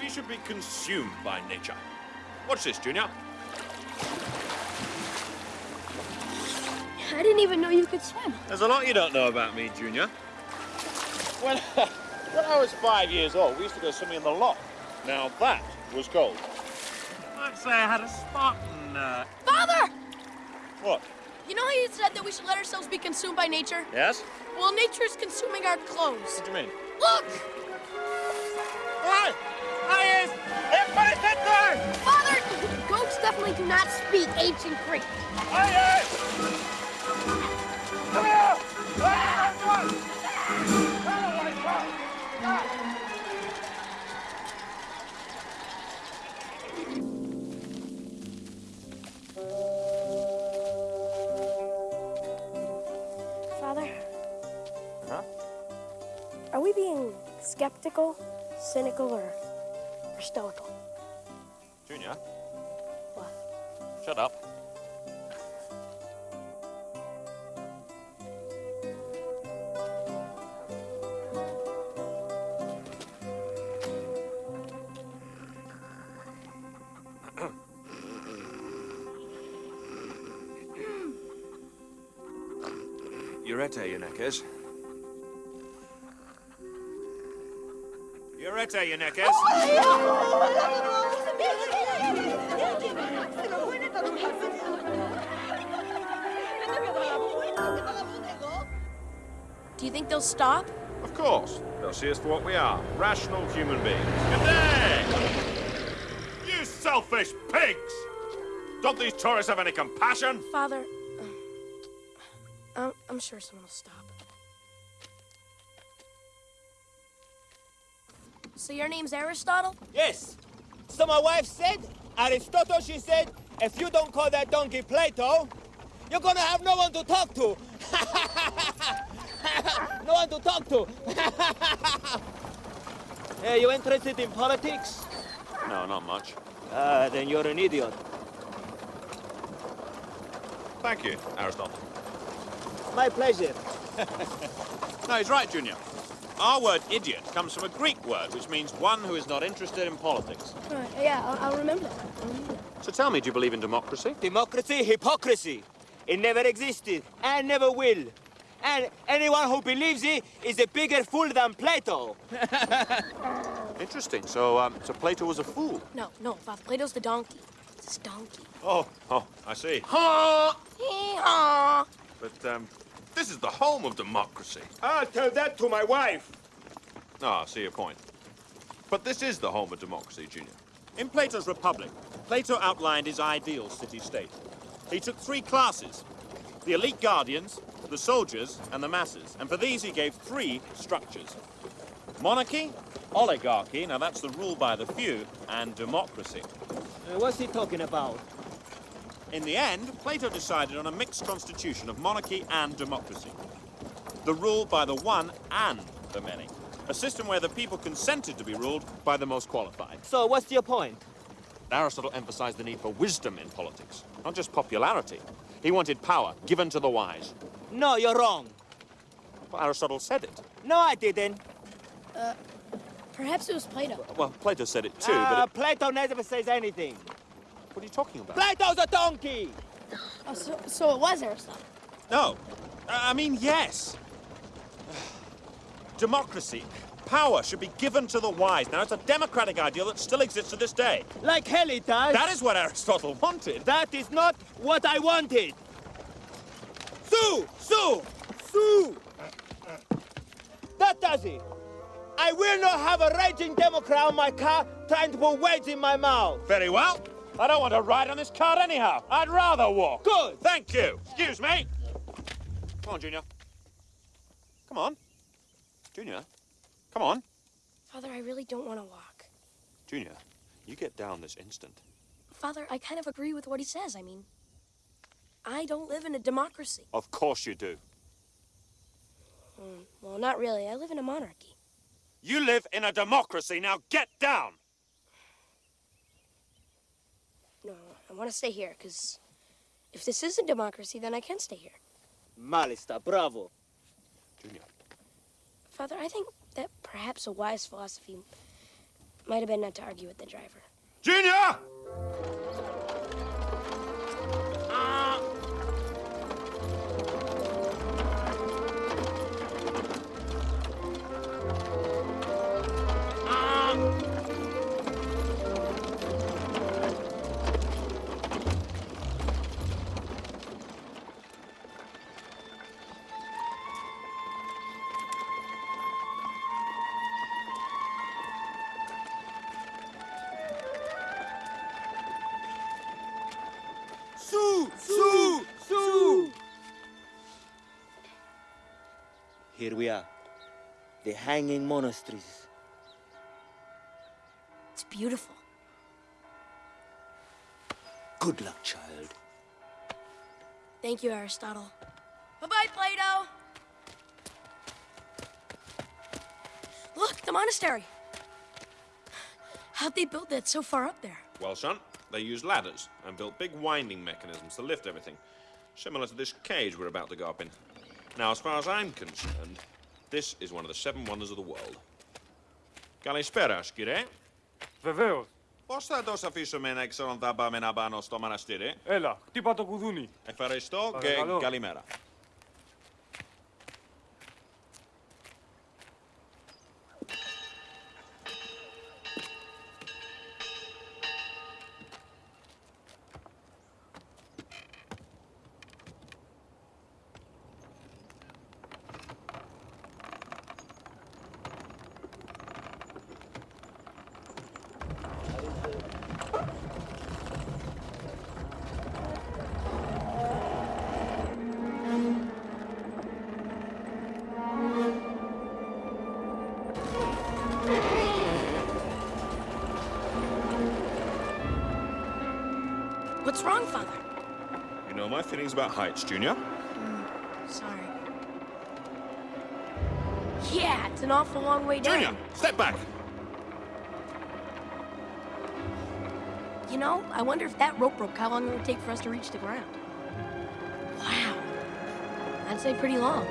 We should be consumed by nature. Watch this, Junior. I didn't even know you could swim. There's a lot you don't know about me, Junior. When, [LAUGHS] when I was five years old, we used to go swimming in the loch. Now that was cold. I'd say I had a Spartan. Uh... Father! What? You know how you said that we should let ourselves be consumed by nature? Yes? Well, nature's consuming our clothes. What do you mean? Look! Why? Hi, is everybody sit down! Father, definitely do not speak ancient Greek. Hi, Come here! Come on! My. Father, Huh? are we being skeptical, cynical, or, or stoical? Junior? What? Shut up. Urete, Euneckes. Urete! Quiete, Do you think they'll stop? Of course. They'll see us for what we are. Rational human beings. Good day! You selfish pigs! Don't these tourists have any compassion? Father, uh, I'm, I'm sure someone will stop. So your name's Aristotle? Yes. So my wife said, Aristotle, she said, if you don't call that donkey Plato, you're gonna have no one to talk to. [LAUGHS] no one to talk to. [LAUGHS] hey, you interested in politics? No, not much. Uh, then you're an idiot. Thank you, Aristotle. My pleasure. [LAUGHS] No, he's right, Junior. Our word idiot comes from a Greek word, which means one who is not interested in politics. Uh, yeah, I'll, I'll remember that. I'll remember that. So tell me, do you believe in democracy? Democracy, hypocrisy. It never existed and never will. And anyone who believes it is a bigger fool than Plato. [LAUGHS] Interesting. So, um, so Plato was a fool. No, no, Father. Plato's the donkey. It's his donkey. Oh, oh, I see. [LAUGHS] Hee-haw. But um, this is the home of democracy. I'll tell that to my wife. Ah, I see your point. But this is the home of democracy, Junior. In Plato's Republic, Plato outlined his ideal city-state. He took three classes, the elite guardians, the soldiers, and the masses. And for these, he gave three structures. Monarchy, oligarchy, now that's the rule by the few, and democracy. Uh, what's he talking about? In the end, Plato decided on a mixed constitution of monarchy and democracy. The rule by the one and the many. A system where the people consented to be ruled by the most qualified. So what's your point? Aristotle emphasized the need for wisdom in politics, not just popularity. He wanted power given to the wise. No, you're wrong. Well, Aristotle said it. No, I didn't. Uh, perhaps it was Plato. Well, Plato said it too, Uh, but it... Plato never says anything. What are you talking about? Plato's a donkey! Oh, so, so it was Aristotle. No. I I mean, yes. [SIGHS] Democracy. Power should be given to the wise. Now, it's a democratic ideal that still exists to this day. Like hell it does. That is what Aristotle [LAUGHS] wanted. That is not what I wanted. Sue! Sue! Sue! That does it. I will not have a raging Democrat on my car trying to put words in my mouth. Very well. I don't want to ride on this cart anyhow. I'd rather walk. Good. Thank you. Excuse me. Come on, Junior. Come on. Junior. Come on. Father, I really don't want to walk. Junior, you get down this instant. Father, I kind of agree with what he says. I mean, I don't live in a democracy. Of course you do. Hmm, well, not really. I live in a monarchy. You live in a democracy. Now get down. No, I want to stay here, because if this isn't democracy, then I can stay here. Malista, bravo. Junior. Father, I think that perhaps a wise philosophy might have been not to argue with the driver. Junior! We are. The hanging monasteries. It's beautiful. Good luck, child. Thank you, Aristotle. Bye-bye, Plato! Look, the monastery! How'd they build that so far up there? Well, son, they used ladders and built big winding mechanisms to lift everything, similar to this cage we're about to go up in. Now, as far as I'm concerned, this is one of the seven wonders of the world. Καλησπέρα, κύριε. Βεβαίως. Πώς θα το αφήσουμε να ξέρουν τα πάμε να πάνω στο μοναστήρι; Έλα, χτύπα το κουδούνι. Ευχαριστώ Παρακαλώ. και καλημέρα. Feelings about heights, Junior. Mm, sorry. Yeah, it's an awful long way down. Junior, step back. You know, I wonder if that rope broke, how long it would take for us to reach the ground. Wow. I'd say pretty long.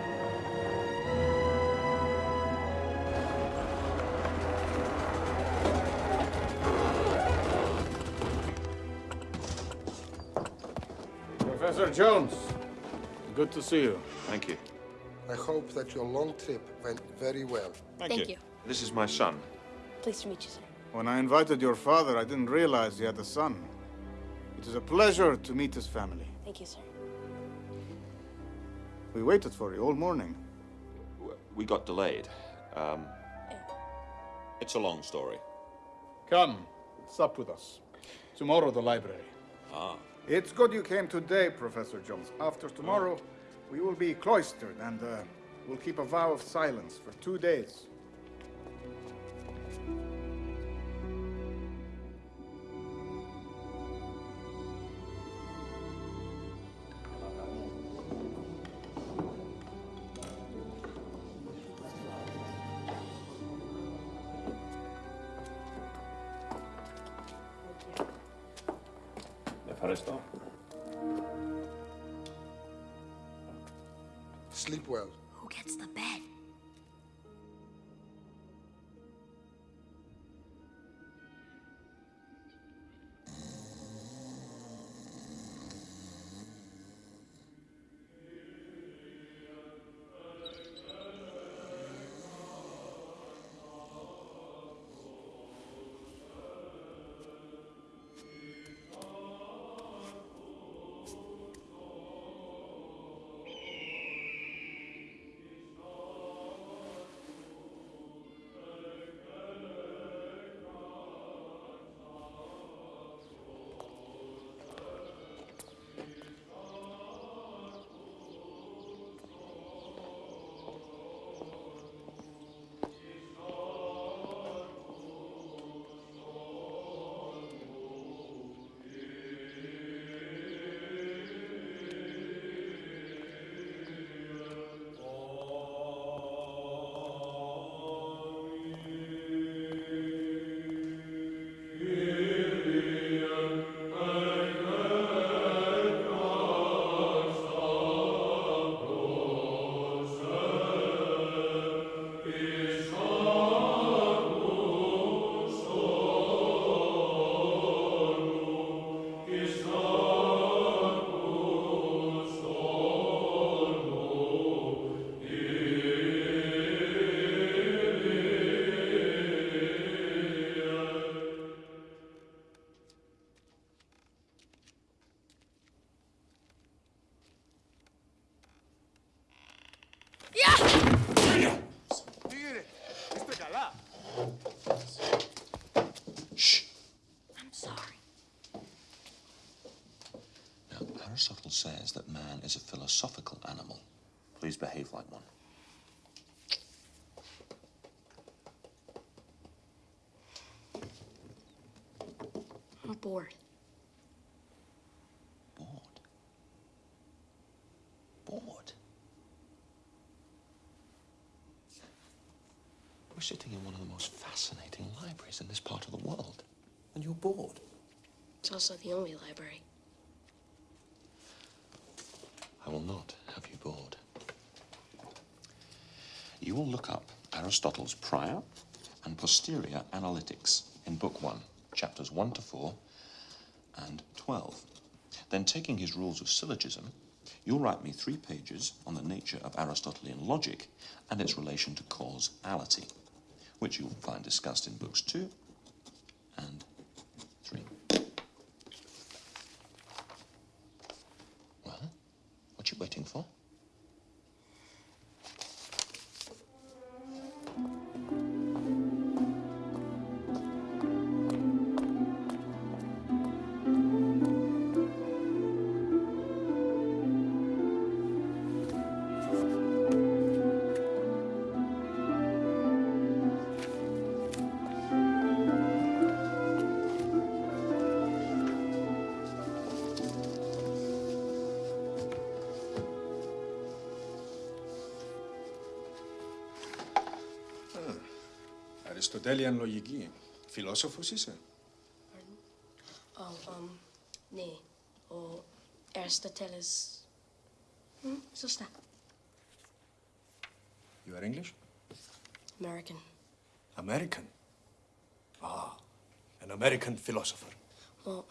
Jones, good to see you. Thank you. I hope that your long trip went very well. Thank, Thank you. This is my son. Pleased to meet you, sir. When I invited your father, I didn't realize he had a son. It is a pleasure to meet his family. Thank you, sir. We waited for you all morning. We got delayed. Um, it's a long story. Come, sup with us. Tomorrow, the library. Ah. It's good you came today, Professor Jones. After tomorrow, we will be cloistered and uh, we'll keep a vow of silence for two days. Aristotle says that man is a philosophical animal. Please behave like one. I'm bored. Bored. Bored? We're sitting in one of the most fascinating libraries in this part of the world, and you're bored. It's also the only library. I will not have you bored. You will look up Aristotle's prior and posterior analytics in Book 1, chapters 1 to 4 and 12. Then, taking his rules of syllogism, you'll write me three pages on the nature of Aristotelian logic and its relation to causality, which you'll find discussed in Books 2 Αριστοτέλειαν λογική. Φιλόσοφος είσαι. Oh, um, ναι. Ο Αριστοτέλης. Μμ, σωστά. You are English? American. American. Ah, an American philosopher. Well,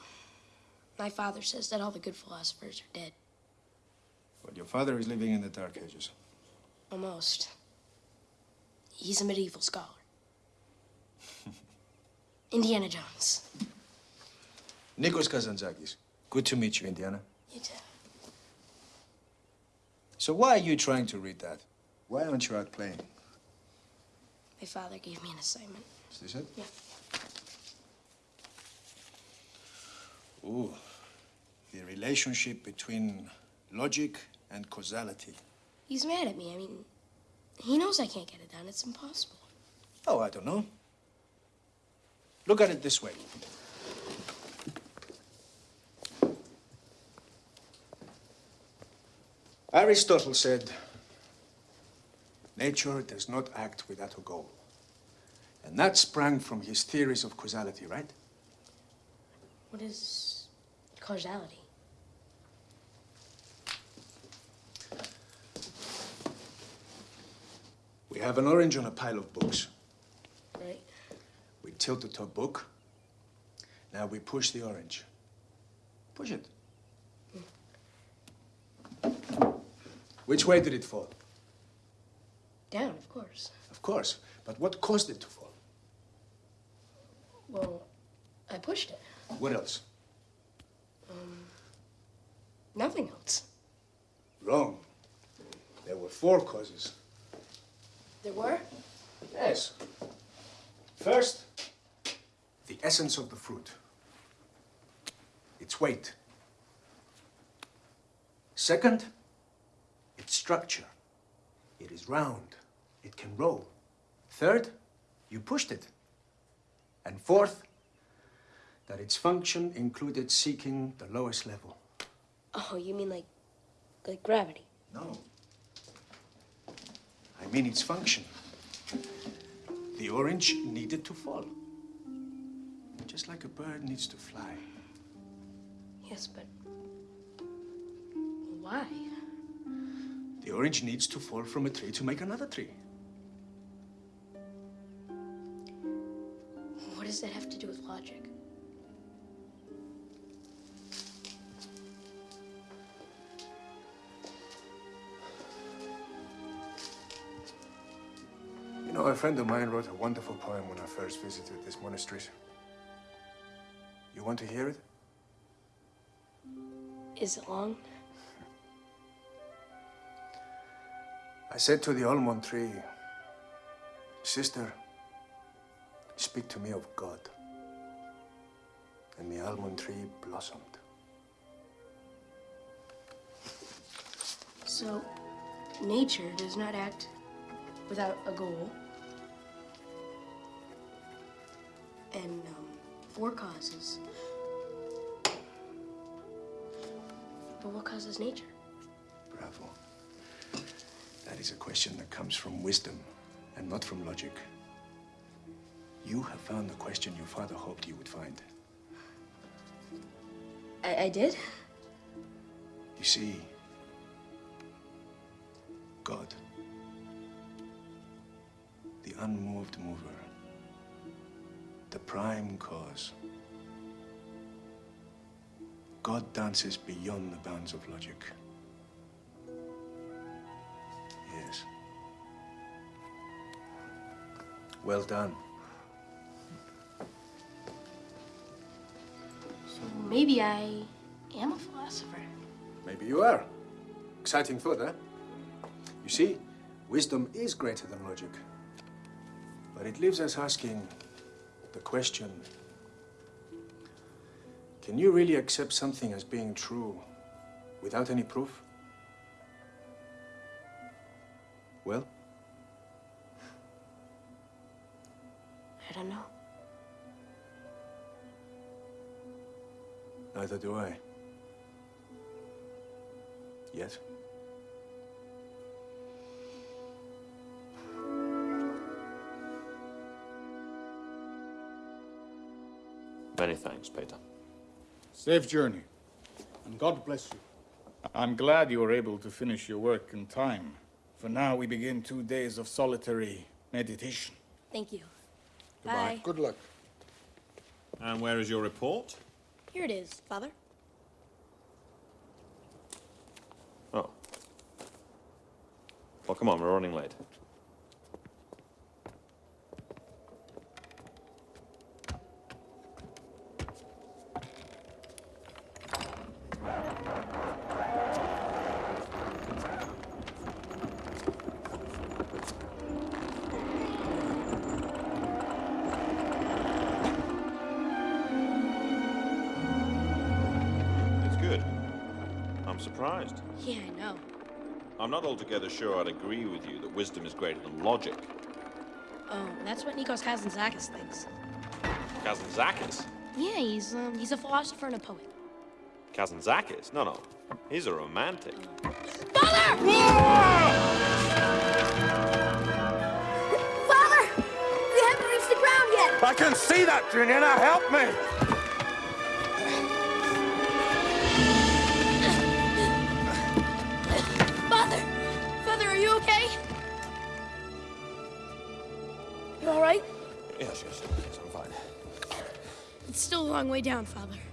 my father says that all the good philosophers are dead. But your father is living in the Dark Ages. Almost. He's a medieval scholar. [LAUGHS] Indiana Jones. Nikos Kazantzakis. Good to meet you, Indiana. You too. So why are you trying to read that? Why aren't you out playing? My father gave me an assignment. Is this it? Yeah. Ooh. The relationship between logic and causality. He's mad at me. I mean, he knows I can't get it done. It's impossible. Oh, I don't know. Look at it this way. Aristotle said, nature does not act without a goal. And that sprang from his theories of causality, right? What is causality? We have an orange on a pile of books. Tilt the top book. Now we push the orange. Push it. Which way did it fall? Down, of course. Of course. But what caused it to fall? Well, I pushed it. What else? Um, nothing else. Wrong. There were four causes. There were? Yes. First, the essence of the fruit. Its weight. Second, its structure. It is round. It can roll. Third, you pushed it. And fourth, that its function included seeking the lowest level. Oh, you mean like, like gravity? No. I mean its function. The orange needed to fall. Just like a bird needs to fly. Yes, but why? The orange needs to fall from a tree to make another tree. What does that have to do with logic? You know, a friend of mine wrote a wonderful poem when I first visited this monastery. You want to hear it? Is it long? I said to the almond tree, Sister, speak to me of God. And the almond tree blossomed. So, nature does not act without a goal. And um, four causes. But what causes nature? Bravo. That is a question that comes from wisdom and not from logic. You have found the question your father hoped you would find. I, I did? You see, God, the unmoved mover, prime cause. God dances beyond the bounds of logic. Yes. Well done. So maybe I am a philosopher. Maybe you are. Exciting thought, eh? You see, wisdom is greater than logic. But it leaves us asking the question can you really accept something as being true without any proof? Well, I don't know. neither do I. Yet. Thanks, Peter. Safe journey, and God bless you. I'm glad you were able to finish your work in time. For now, we begin two days of solitary meditation. Thank you. Goodbye. Bye. Good luck. And where is your report? Here it is, Father. Oh. Well, come on, we're running late. I'm not altogether sure I'd agree with you that wisdom is greater than logic. Oh, that's what Nikos Kazantzakis thinks. Kazantzakis? Yeah, he's um, he's a philosopher and a poet. Kazantzakis? No, no. He's a romantic. Father! Father! We haven't reached the ground yet! I can see that, Junior. Now help me. Still a long way down, Father.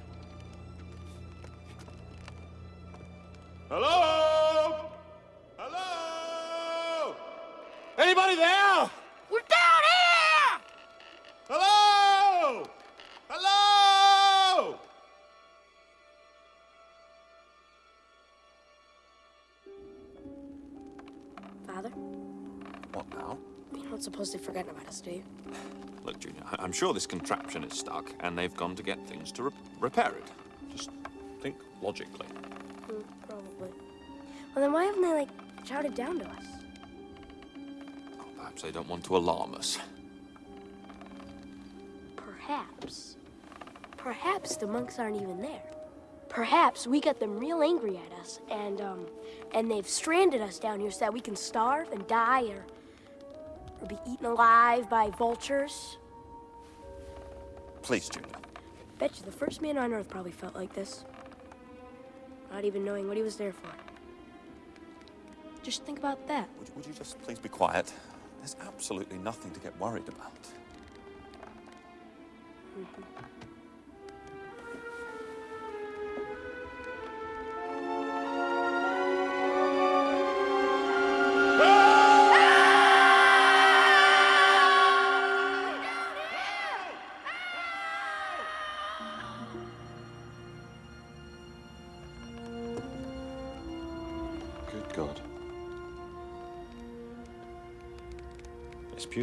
I'm sure this contraption is stuck, and they've gone to get things to re- repair it. Just think logically. Hmm, probably. Well, then why haven't they, like, shouted down to us? Perhaps they don't want to alarm us. Perhaps. Perhaps the monks aren't even there. Perhaps we got them real angry at us, and, um, and they've stranded us down here so that we can starve and die or, or be eaten alive by vultures. Please, Junior. Bet you the first man on Earth probably felt like this. Not even knowing what he was there for. Just think about that. Would, would you just please be quiet? There's absolutely nothing to get worried about. Good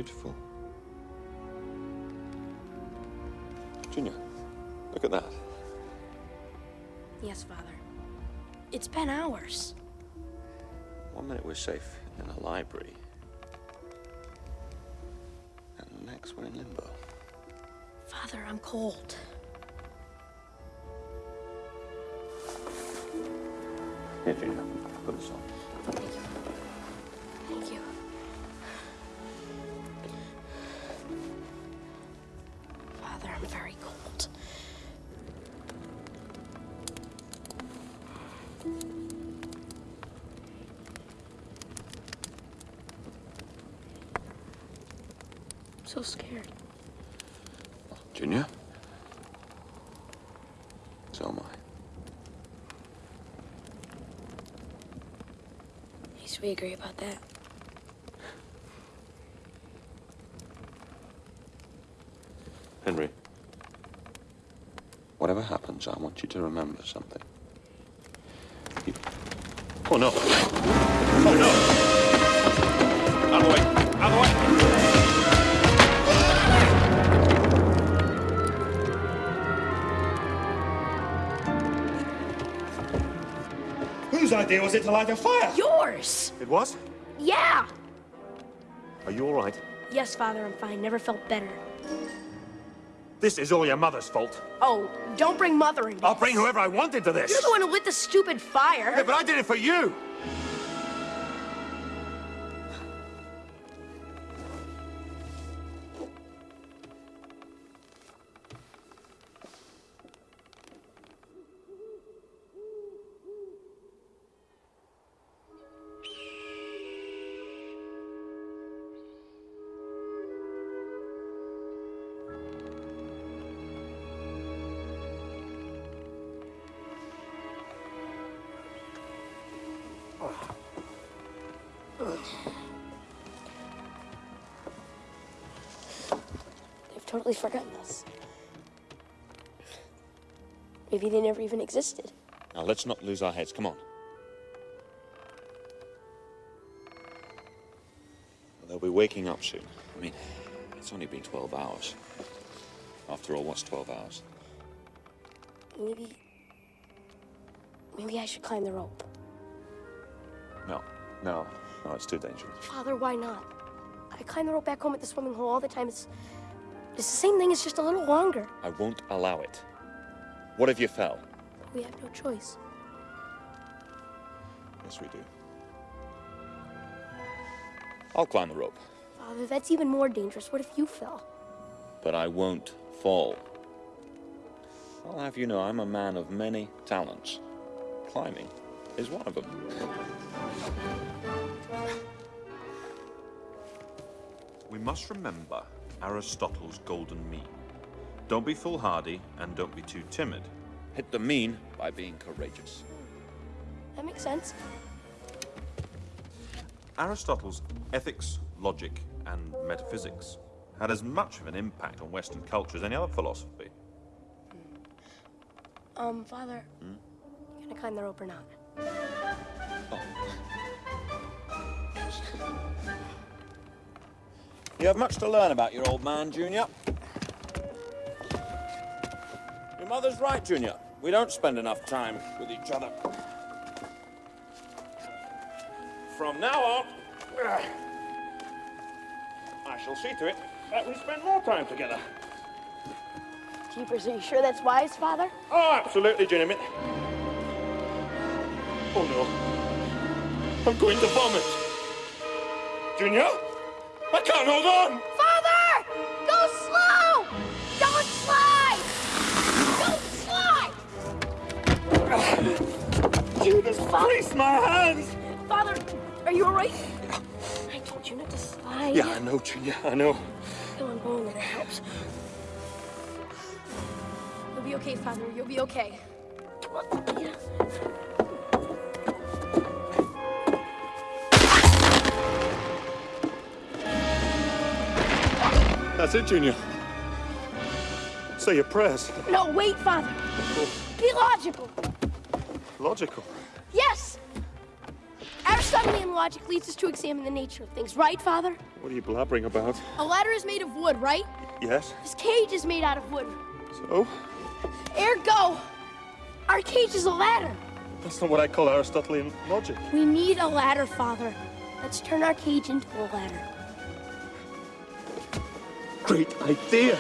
beautiful. Junior, look at that. Yes, Father. It's been hours. One minute we're safe in a library, and the next we're in limbo. Father, I'm cold. Here, Junior, put this on. We agree about that. Henry, whatever happens, I want you to remember something. You... Oh, no. Oh, no. Out of the way. Out of the way. Whose idea was it to light a fire? Yours! It was? Yeah! Are you all right? Yes, Father, I'm fine. Never felt better. This is all your mother's fault. Oh, don't bring Mother in. I'll bring whoever I want into this. You're the one who lit the stupid fire. Yeah, but I did it for you. Totally forgotten us. Maybe they never even existed. Now, let's not lose our heads. Come on. Well, they'll be waking up soon. I mean, it's only been 12 hours. After all, what's 12 hours? Maybe. Maybe I should climb the rope. No, no, no, it's too dangerous. Father, why not? I climb the rope back home at the swimming hole all the time. It's, it's the same thing, it's just a little longer. I won't allow it. What if you fell? We have no choice. Yes, we do. I'll climb the rope, Father, that's even more dangerous. What if you fell? but I won't fall. I'll have you know I'm a man of many talents. Climbing is one of them. We must remember Aristotle's golden mean. Don't be foolhardy and don't be too timid. Hit the mean by being courageous. That makes sense. Aristotle's ethics, logic, and metaphysics had as much of an impact on Western culture as any other philosophy. Um, Father, Hmm? you gonna climb the rope or not? You have much to learn about your old man, Junior. Your mother's right, Junior. We don't spend enough time with each other. From now on, I shall see to it that we spend more time together. Jeepers, are you sure that's wise, Father? Oh, absolutely, Junior. Oh no. I'm going to vomit. Junior? I can't hold on! Father! Go slow! Don't slide! Don't slide! Just greased my hands! Father, are you alright? I told you not to slide. Yeah, I know, Junior, I know. Come on, go on, that helps. You'll be okay, Father. You'll be okay. Come on. Yeah. That's it, Junior. Say your prayers. No, wait, Father. Be logical. Logical. Yes! Aristotelian logic leads us to examine the nature of things, right, Father? What are you blabbering about? A ladder is made of wood, right? Yes? This cage is made out of wood. So? Ergo, our cage is a ladder. That's not what I call Aristotelian logic. We need a ladder, Father. Let's turn our cage into a ladder. Great idea.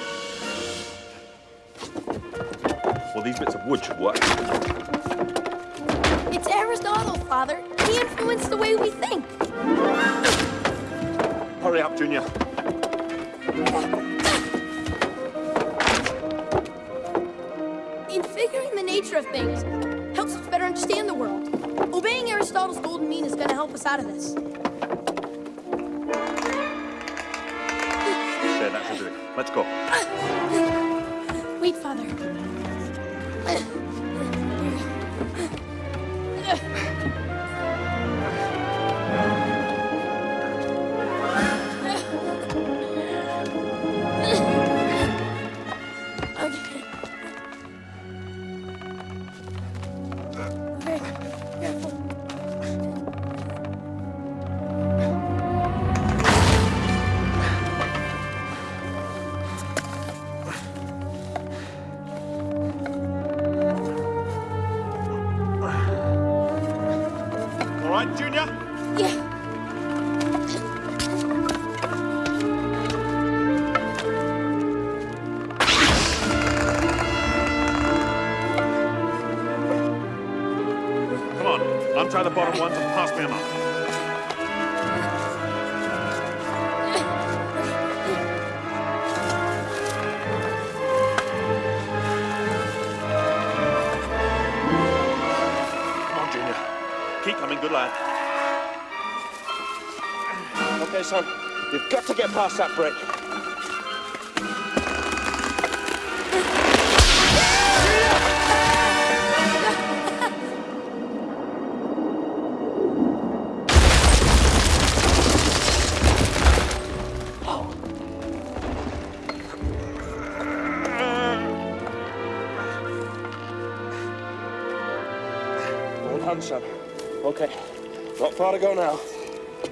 Well, these bits of wood should work. It's Aristotle, Father. He influenced the way we think. Hurry up, Junior. In figuring the nature of things, helps us better understand the world. Obeying Aristotle's golden mean is going to help us out of this. Let's go. Wait, Father. past that brick. Well done, son. Okay, not far to go now.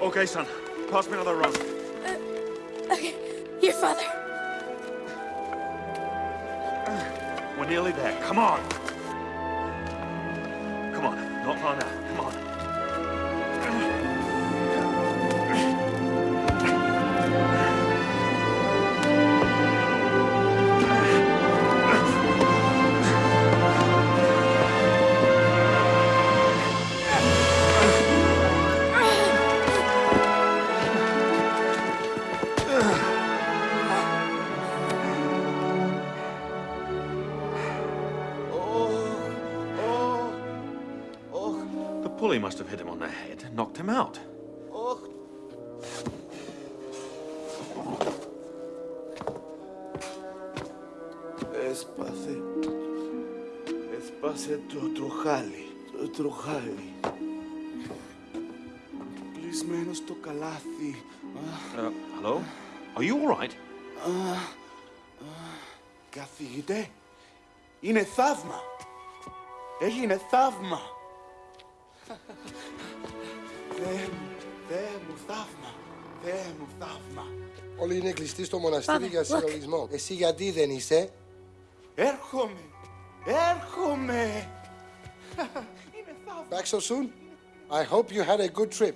Okay, son. Pass me another run. Come on. him out. Έσπαθε. Έσπασε το τροχάλι. Το τροχάλι. Κλεισμένο στο καλάθι. Uh, hello? Are you all right? Α, α, Καθηγητέ, είναι θαύμα. Έγινε θαύμα. Όλοι είναι κλειστοί στο μοναστήρι Father, για look. συλλογισμό. Εσύ γιατί δεν είσαι. Έρχομαι. Έρχομαι. Back so soon? I hope you had a good trip.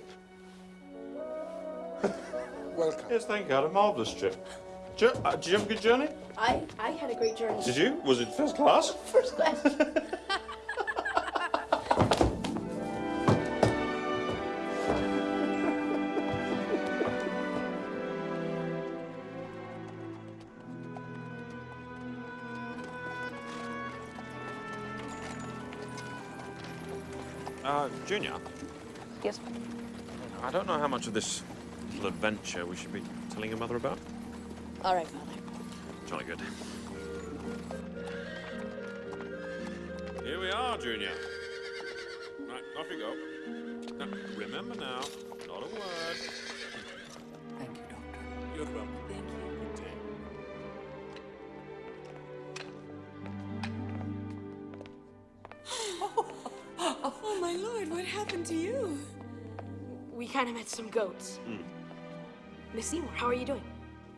Welcome. Yes, thank you. I had a marvellous trip. Did you, uh, did you have a good journey? I I had a great journey. Did you? Was it first class? First class. [LAUGHS] Junior, Yes. I don't know how much of this little adventure we should be telling your mother about. All right, Father. Jolly good. Here we are, Junior. Right, off you go. Now, remember now, not a word. Happened to you? We kind of met some goats. Hmm. Miss Seymour, how are you doing?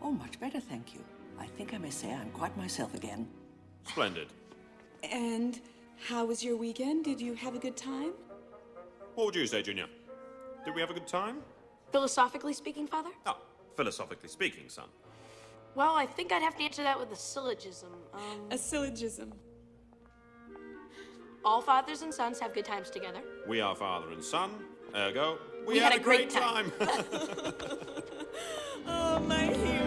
Oh, much better, thank you. I think I may say I'm quite myself again. Splendid. And how was your weekend? Did you have a good time? What would you say, Junior? Did we have a good time? Philosophically speaking, Father? Oh, philosophically speaking, son. Well, I think I'd have to answer that with a syllogism. Um, A syllogism. all fathers and sons have good times together. We are father and son, ergo, we, We had, had a great time. [LAUGHS] [LAUGHS] Oh, my